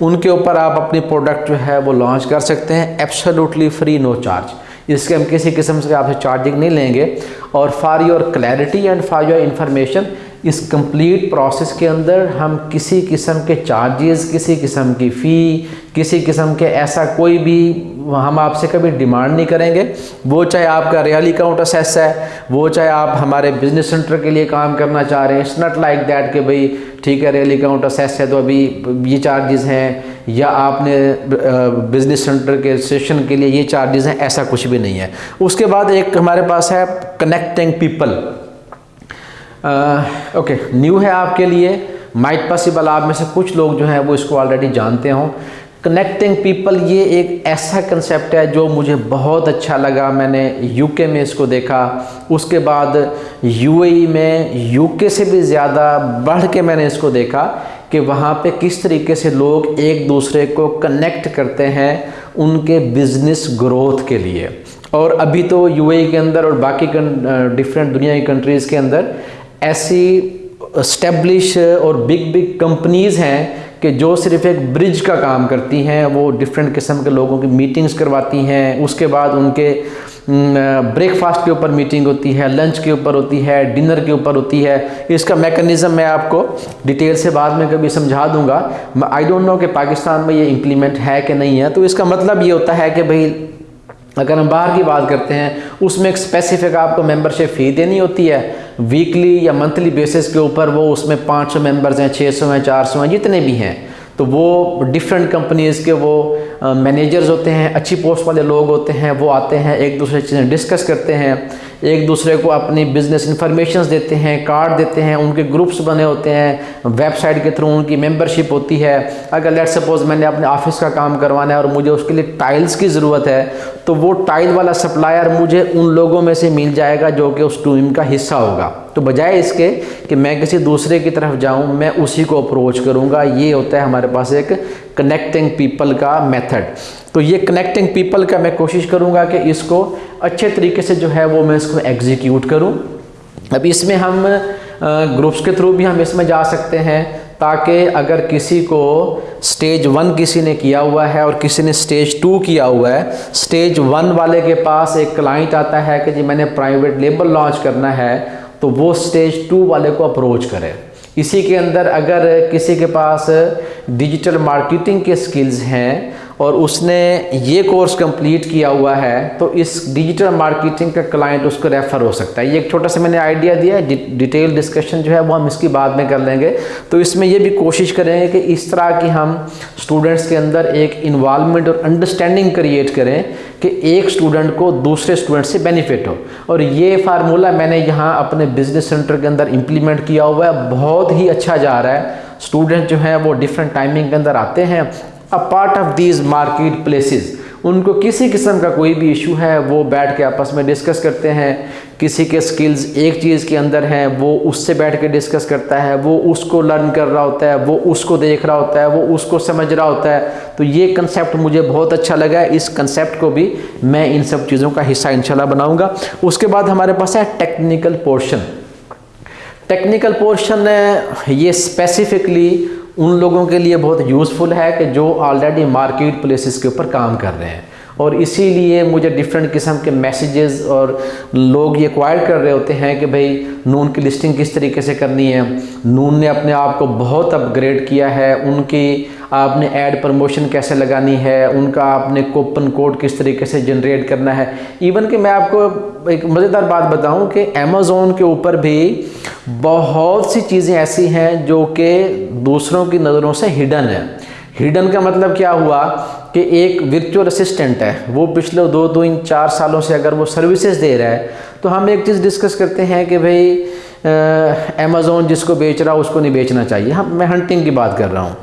ان کے اوپر آپ اپنی پروڈکٹ جو ہے وہ لانچ کر سکتے ہیں ایپسلوٹلی فری نو چارج جس کے ہم کسی قسم سے آپ سے چارجنگ نہیں لیں گے اور for your clarity and for your information us complete process کے اندر ہم کسی قسم کے چارجز کسی قسم کی فی کسی قسم کے ایسا کوئی بھی ہم آپ سے کبھی ڈیمانڈ نہیں کریں گے۔ وہ چاہے آپ کا ریئل اکاؤنٹ اسیس ہے، وہ چاہے آپ ہمارے بزنس سینٹر کے لیے کام کرنا چاہ رہے ہیں۔ اٹس ناٹ لائک دیٹ کہ بھئی ٹھیک ہے ریئل اکاؤنٹ اسیس ہے تو ابھی یہ چارجز ہیں، یا آپ نے بزنس سینٹر کے سیشن کے لیے یہ چارجز ہیں، ایسا کچھ بھی نہیں ہے۔ اس کے بعد ایک ہمارے پاس ہے کنیکٹنگ پیپل اوکے، نیو ہے آپ کے لیے۔ مائٹ پاسبل آپ میں سے کچھ لوگ جو ہیں وہ اس کو آلریڈی جانتے ہوں۔ کنیکٹنگ پیپل یہ ایک ایسا کنسیپٹ ہے جو مجھے بہت اچھا لگا۔ میں نے یو کے میں اس کو دیکھا۔ اس کے بعد یو اے ای میں یو کے سے بھی زیادہ بڑھ کے میں نے اس کو دیکھا کہ وہاں پہ کس طریقے سے لوگ ایک دوسرے کو کنیکٹ کرتے ہیں ان کے بزنس گروتھ کے لیے۔ اور ابھی تو یو اے ای کے اندر اور باقی ڈفرینٹ دنیا کی کنٹریز کے اندر ایسی اسٹیبلش اور بگ بگ کمپنیز ہیں کہ جو صرف ایک برج کا کام کرتی ہیں، وہ ڈفرینٹ قسم کے لوگوں کی میٹنگز کرواتی ہیں۔ اس کے بعد ان کے بریک فاسٹ کے اوپر میٹنگ ہوتی ہے لنچ کے اوپر ہوتی ہے ڈنر کے اوپر ہوتی ہے۔ اس کا میکنزم میں آپ کو ڈیٹیل سے بعد میں کبھی سمجھا دوں گا۔ آئی ڈونٹ نو کہ پاکستان میں یہ امپلیمنٹ ہے کہ نہیں ہے۔ تو اس کا مطلب یہ ہوتا ہے کہ بھئی اگر ہم باہر کی بات کرتے ہیں، اس میں ایک اسپیسیفک آپ کو ممبر شپ فی دینی ہوتی ہے۔ ویکلی یا منتھلی بیسس کے اوپر وہ اس میں پانچ سو ممبرز ہیں، چھ سو ہیں، چار سو ہیں، جتنے بھی ہیں۔ تو وہ ڈفرینٹ کمپنیز کے وہ مینیجرز ہوتے ہیں، اچھی پوسٹ والے لوگ ہوتے ہیں، وہ آتے ہیں، ایک دوسرے چیزیں ڈسکس کرتے ہیں۔ ایک دوسرے کو اپنی بزنس انفارمیشنز دیتے ہیں کارڈ دیتے ہیں، ان کے گروپس بنے ہوتے ہیں ویب سائٹ کے تھرو ان کی ممبرشپ ہوتی ہے۔ اگر لیٹ سپوز میں نے اپنے آفس کا کام کروانا ہے اور مجھے اس کے لیے ٹائلز کی ضرورت ہے، تو وہ ٹائل والا سپلائر مجھے ان لوگوں میں سے مل جائے گا جو کہ اس ٹیم کا حصہ ہوگا۔ تو بجائے اس کے کہ میں کسی دوسرے کی طرف جاؤں، میں اسی کو اپروچ کروں گا۔ یہ ہوتا ہے ہمارے پاس ایک کنیکٹنگ پیپل کا میتھڈ تو یہ کنیکٹنگ پیپل کا میں کوشش کروں گا کہ اس کو اچھے طریقے سے جو ہے وہ میں اس کو ایگزیکیوٹ کروں۔ اب اس میں ہم گروپس کے تھرو بھی ہم اس میں جا سکتے ہیں تاکہ اگر کسی کو سٹیج ون کسی نے کیا ہوا ہے اور کسی نے سٹیج ٹو کیا ہوا ہے سٹیج ون والے کے پاس ایک کلائنٹ آتا ہے کہ جی میں نے پرائیویٹ لیبل لانچ کرنا ہے، تو وہ سٹیج ٹو والے کو اپروچ کرے۔ اسی کے اندر اگر کسی کے پاس ڈیجیٹل مارکیٹنگ کے سکلز ہیں اور اس نے یہ کورس کمپلیٹ کیا ہوا ہے تو اس ڈیجیٹل مارکیٹنگ کا کلائنٹ اس کو ریفر ہو سکتا ہے۔ یہ ایک چھوٹا سا میں نے آئیڈیا دیا ہے۔ ڈیٹیل ڈسکشن جو ہے وہ ہم اس کی بعد میں کر لیں گے۔ تو اس میں یہ بھی کوشش کریں گے کہ اس طرح کی ہم اسٹوڈنٹس کے اندر ایک انوالومنٹ اور انڈرسٹینڈنگ کریٹ کریں کہ ایک اسٹوڈنٹ کو دوسرے اسٹوڈنٹ سے بینیفٹ ہو۔ اور یہ فارمولہ میں نے یہاں اپنے بزنس سینٹر کے اندر امپلیمنٹ کیا ہوا ہے۔ بہت ہی اچھا جا رہا ہے۔ اسٹوڈنٹ جو ہیں وہ ڈفرینٹ ٹائمنگ کے اندر آتے ہیں۔ Part of these marketplaces ان کو کسی قسم کا کوئی بھی ایشو ہے وہ بیٹھ کے آپس میں ڈسکس کرتے ہیں کسی کے سکلز ایک چیز کے اندر ہیں وہ اس سے بیٹھ کے ڈسکس کرتا ہے وہ اس کو لرن کر رہا ہوتا ہے وہ اس کو دیکھ رہا ہوتا ہے وہ اس کو سمجھ رہا ہوتا ہے تو یہ کنسیپٹ مجھے بہت اچھا لگا ہے اس کنسیپٹ کو بھی میں ان سب چیزوں کا حصہ انشاءاللہ بناؤں گا اس کے بعد ہمارے پاس ہے ٹیکنیکل پورشن ٹیکنیکل پورشن یہ اسپیسیفکلی ان لوگوں کے لیے بہت یوزفل ہے کہ جو آلریڈی مارکیٹ پلیسز کے اوپر کام کر رہے ہیں۔ اور اسی لیے مجھے ڈفرینٹ قسم کے میسیجز اور لوگ یہ کوائر کر رہے ہوتے ہیں کہ بھئی نون کی لسٹنگ کس طریقے سے کرنی ہے۔ نون نے اپنے آپ کو بہت اپ گریڈ کیا ہے۔ ان کی آپ نے ایڈ پرموشن کیسے لگانی ہے؟ ان کا آپ نے کوپن کوڈ کس طریقے سے جنریٹ کرنا ہے۔ ایون کہ میں آپ کو ایک مزیدار بات بتاؤں کہ امیزون کے اوپر بھی بہت سی چیزیں ایسی ہیں جو کہ دوسروں کی نظروں سے ہڈن ہے ہڈن کا مطلب کیا ہوا کہ ایک ورچوئل اسسٹنٹ ہے۔ وہ پچھلے دو دو ان چار سالوں سے اگر وہ سروسز دے رہا ہے تو ہم ایک چیز ڈسکس کرتے ہیں کہ بھئی امیزون جس کو بیچ رہا، اس کو نہیں بیچنا چاہیے۔ ہم، میں ہنٹنگ کی بات کر رہا ہوں۔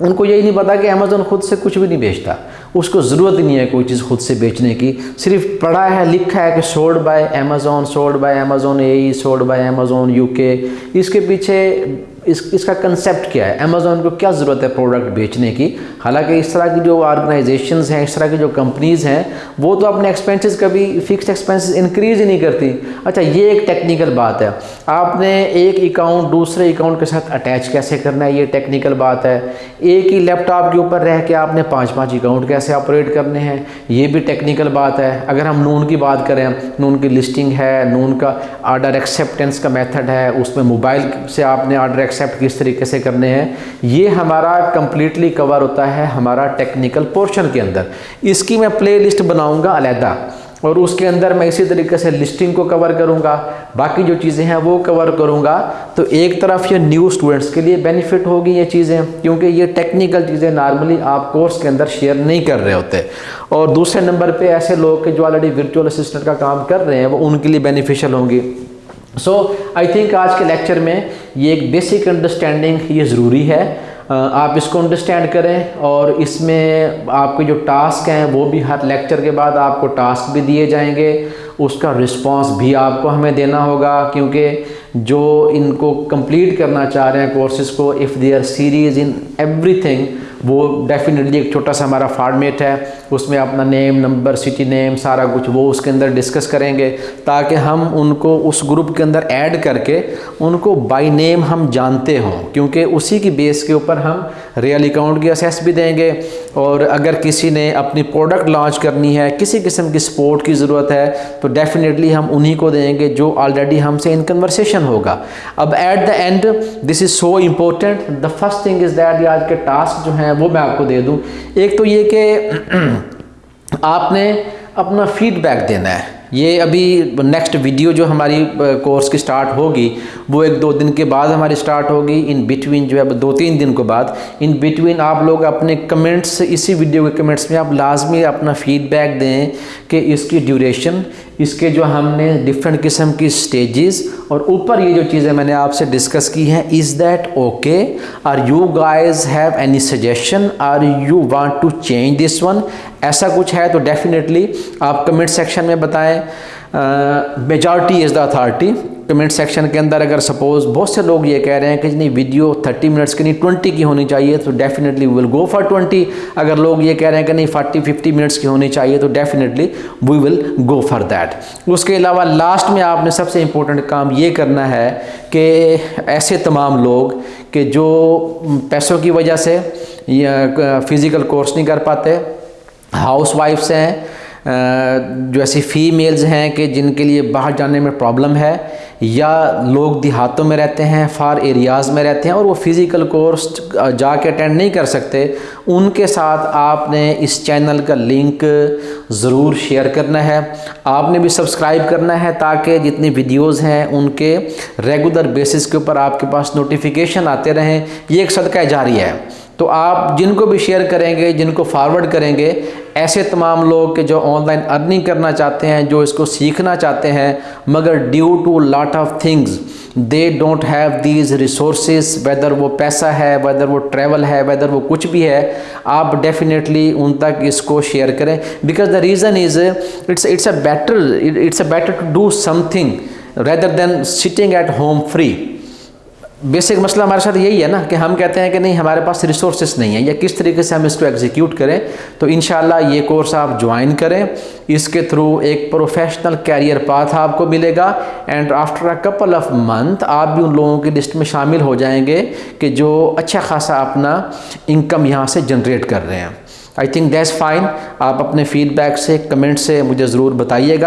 ان کو یہی نہیں پتا کہ امیزون خود سے کچھ بھی نہیں بیچتا۔ اس کو ضرورت نہیں ہے کوئی چیز خود سے بیچنے کی۔ صرف پڑھا ہے، لکھا ہے کہ sold by Amazon sold by Amazon A E sold by Amazon UK اس کے پیچھے اس اس کا کنسیپٹ کیا ہے؟ امیزون کو کیا ضرورت ہے پروڈکٹ بیچنے کی؟ حالانکہ اس طرح کی جو آرگنائزیشنز ہیں، اس طرح کی جو کمپنیز ہیں، وہ تو اپنے ایکسپینسز کبھی فکسڈ ایکسپینسز انکریز ہی نہیں کرتی۔ اچھا یہ ایک ٹیکنیکل بات ہے۔ آپ نے ایک اکاؤنٹ دوسرے اکاؤنٹ کے ساتھ اٹیچ کیسے کرنا ہے؟ یہ ٹیکنیکل بات ہے۔ ایک ہی لیپ ٹاپ کے اوپر رہ کے آپ نے پانچ پانچ اکاؤنٹ کیسے آپریٹ کرنے ہیں؟ یہ بھی ٹیکنیکل بات ہے۔ اگر ہم نون کی بات کریں، نون کی لسٹنگ ہے، نون کا آرڈر ایکسیپٹنس کا میتھڈ ہے، اس میں موبائل سے آپ نے آرڈر ایکسیپٹ کس طریقے سے کرنے ہیں، یہ ہمارا کمپلیٹلی کور ہوتا ہے ہمارا ٹیکنیکل پورشن کے اندر۔ اس کی میں پلے لسٹ بناؤں گا علیحدہ، اور اس کے اندر میں اسی طریقے سے لسٹنگ کو کور کروں گا۔ باقی جو چیزیں ہیں وہ کور کروں گا۔ تو ایک طرف یہ نیو اسٹوڈنٹس کے لیے بینیفٹ ہوگی یہ چیزیں، کیونکہ یہ ٹیکنیکل چیزیں نارملی آپ کورس کے اندر شیئر نہیں کر رہے ہوتے۔ اور دوسرے نمبر پہ ایسے لوگ کہ جو آلریڈی ورچوئل اسسٹنٹ کا کام کر رہے ہیں، وہ ان کے لیے بینیفیشل ہوں گی۔ سو آئی تھنک آج کے لیکچر میں یہ ایک بیسک انڈرسٹینڈنگ یہ ضروری ہے۔ آپ اس کو انڈرسٹینڈ کریں اور اس میں آپ کے جو ٹاسک ہیں وہ بھی ہر لیکچر کے بعد آپ کو ٹاسک بھی دیے جائیں گے۔ اس کا رسپانس بھی آپ کو ہمیں دینا ہوگا کیونکہ جو ان کو کمپلیٹ کرنا چاہ رہے ہیں کورسز کو if their series in everything وہ ڈیفینیٹلی ایک چھوٹا سا ہمارا فارمیٹ ہے۔ اس میں اپنا نیم نمبر سٹی نیم سارا کچھ وہ اس کے اندر ڈسکس کریں گے تاکہ ہم ان کو اس گروپ کے اندر ایڈ کر کے ان کو بائی نیم ہم جانتے ہوں۔ کیونکہ اسی کی بیس کے اوپر ہم ریئل اکاؤنٹ کی اسیس بھی دیں گے۔ اور اگر کسی نے اپنی پروڈکٹ لانچ کرنی ہے، کسی قسم کی سپورٹ کی ضرورت ہے، تو تو ڈیفینیٹلی ہم انہی کو دیں گے جو آلریڈی ہم سے ان کنورسیشن ہوگا۔ اب at the end this is so important the first thing is that آج کے ٹاسک جو ہیں وہ میں آپ کو دے دوں۔ ایک تو یہ کہ آپ نے اپنا فیڈ بیک دینا ہے۔ یہ ابھی نیکسٹ ویڈیو جو ہماری کورس کی سٹارٹ ہوگی، وہ ایک دو دن کے بعد ہماری سٹارٹ ہوگی۔ ان بٹوین جو ہے دو تین دن کے بعد۔ ان بٹوین آپ لوگ اپنے کمنٹس اسی ویڈیو کے کمنٹس میں آپ لازمی اپنا فیڈ بیک دیں کہ اس کی ڈیوریشن اس کے جو ہم نے ڈفرینٹ قسم کی سٹیجز اور اوپر یہ جو چیزیں میں نے آپ سے ڈسکس کی ہیں is that okay are you guys have any suggestion or you want to change this one ایسا کچھ ہے تو ڈیفینیٹلی آپ کمنٹ سیکشن میں بتائیں۔ Majority is the authority comment section کے اندر اگر سپوز بہت سے لوگ یہ کہہ رہے ہیں کہ جی نہیں ویڈیو تھرٹی منٹس کی نہیں ٹوئنٹی کی ہونی چاہیے، تو definitely will go for twenty اگر لوگ یہ کہہ رہے ہیں کہ نہیں فورٹی ففٹی منٹس کی ہونی چاہیے، تو definitely we will go for that اس کے علاوہ لاسٹ میں آپ نے سب سے امپورٹنٹ کام یہ کرنا ہے کہ ایسے تمام لوگ کہ جو پیسوں کی وجہ سے فزیکل کورس نہیں کر پاتے ہاؤس وائفس ہیں جو ایسی فیمیلز ہیں کہ جن کے لیے باہر جانے میں پرابلم ہے یا لوگ دیہاتوں میں رہتے ہیں فار ایریاز میں رہتے ہیں اور وہ فزیکل کورس جا کے اٹینڈ نہیں کر سکتے، ان کے ساتھ آپ نے اس چینل کا لنک ضرور شیئر کرنا ہے۔ آپ نے بھی سبسکرائب کرنا ہے تاکہ جتنی ویڈیوز ہیں ان کے ریگولر بیسس کے اوپر آپ کے پاس نوٹیفیکیشن آتے رہیں۔ یہ ایک صدقہ جاری ہے۔ تو آپ جن کو بھی شیئر کریں گے، جن کو فارورڈ کریں گے، ایسے تمام لوگ کہ جو آن لائن ارننگ کرنا چاہتے ہیں، جو اس کو سیکھنا چاہتے ہیں، مگر due to lot of things they don't have these resources whether وہ پیسہ ہے ویدر وہ ٹریول ہے ویدر وہ کچھ بھی ہے، آپ ڈیفینیٹلی ان تک اس کو شیئر کریں۔ Because the reason is it's it's a better it's a better to do something rather than sitting at home free basic مسئلہ ہمارے ساتھ یہی ہے نا کہ ہم کہتے ہیں کہ نہیں، ہمارے پاس ریسورسز نہیں ہیں۔ یا کس طریقے سے ہم اس کو ایگزیکیوٹ کریں، تو انشاءاللہ یہ کورس آپ جوائن کریں۔ اس کے تھرو ایک پروفیشنل کیریئر پاتھ آپ کو ملے گا۔ And after a couple of month آپ بھی ان لوگوں کی لسٹ میں شامل ہو جائیں گے کہ جو اچھا خاصا اپنا انکم یہاں سے جنریٹ کر رہے ہیں۔ آئی تھنک دیٹس فائن آپ اپنے فیڈ بیک سے کمنٹ سے مجھے ضرور بتائیے گا۔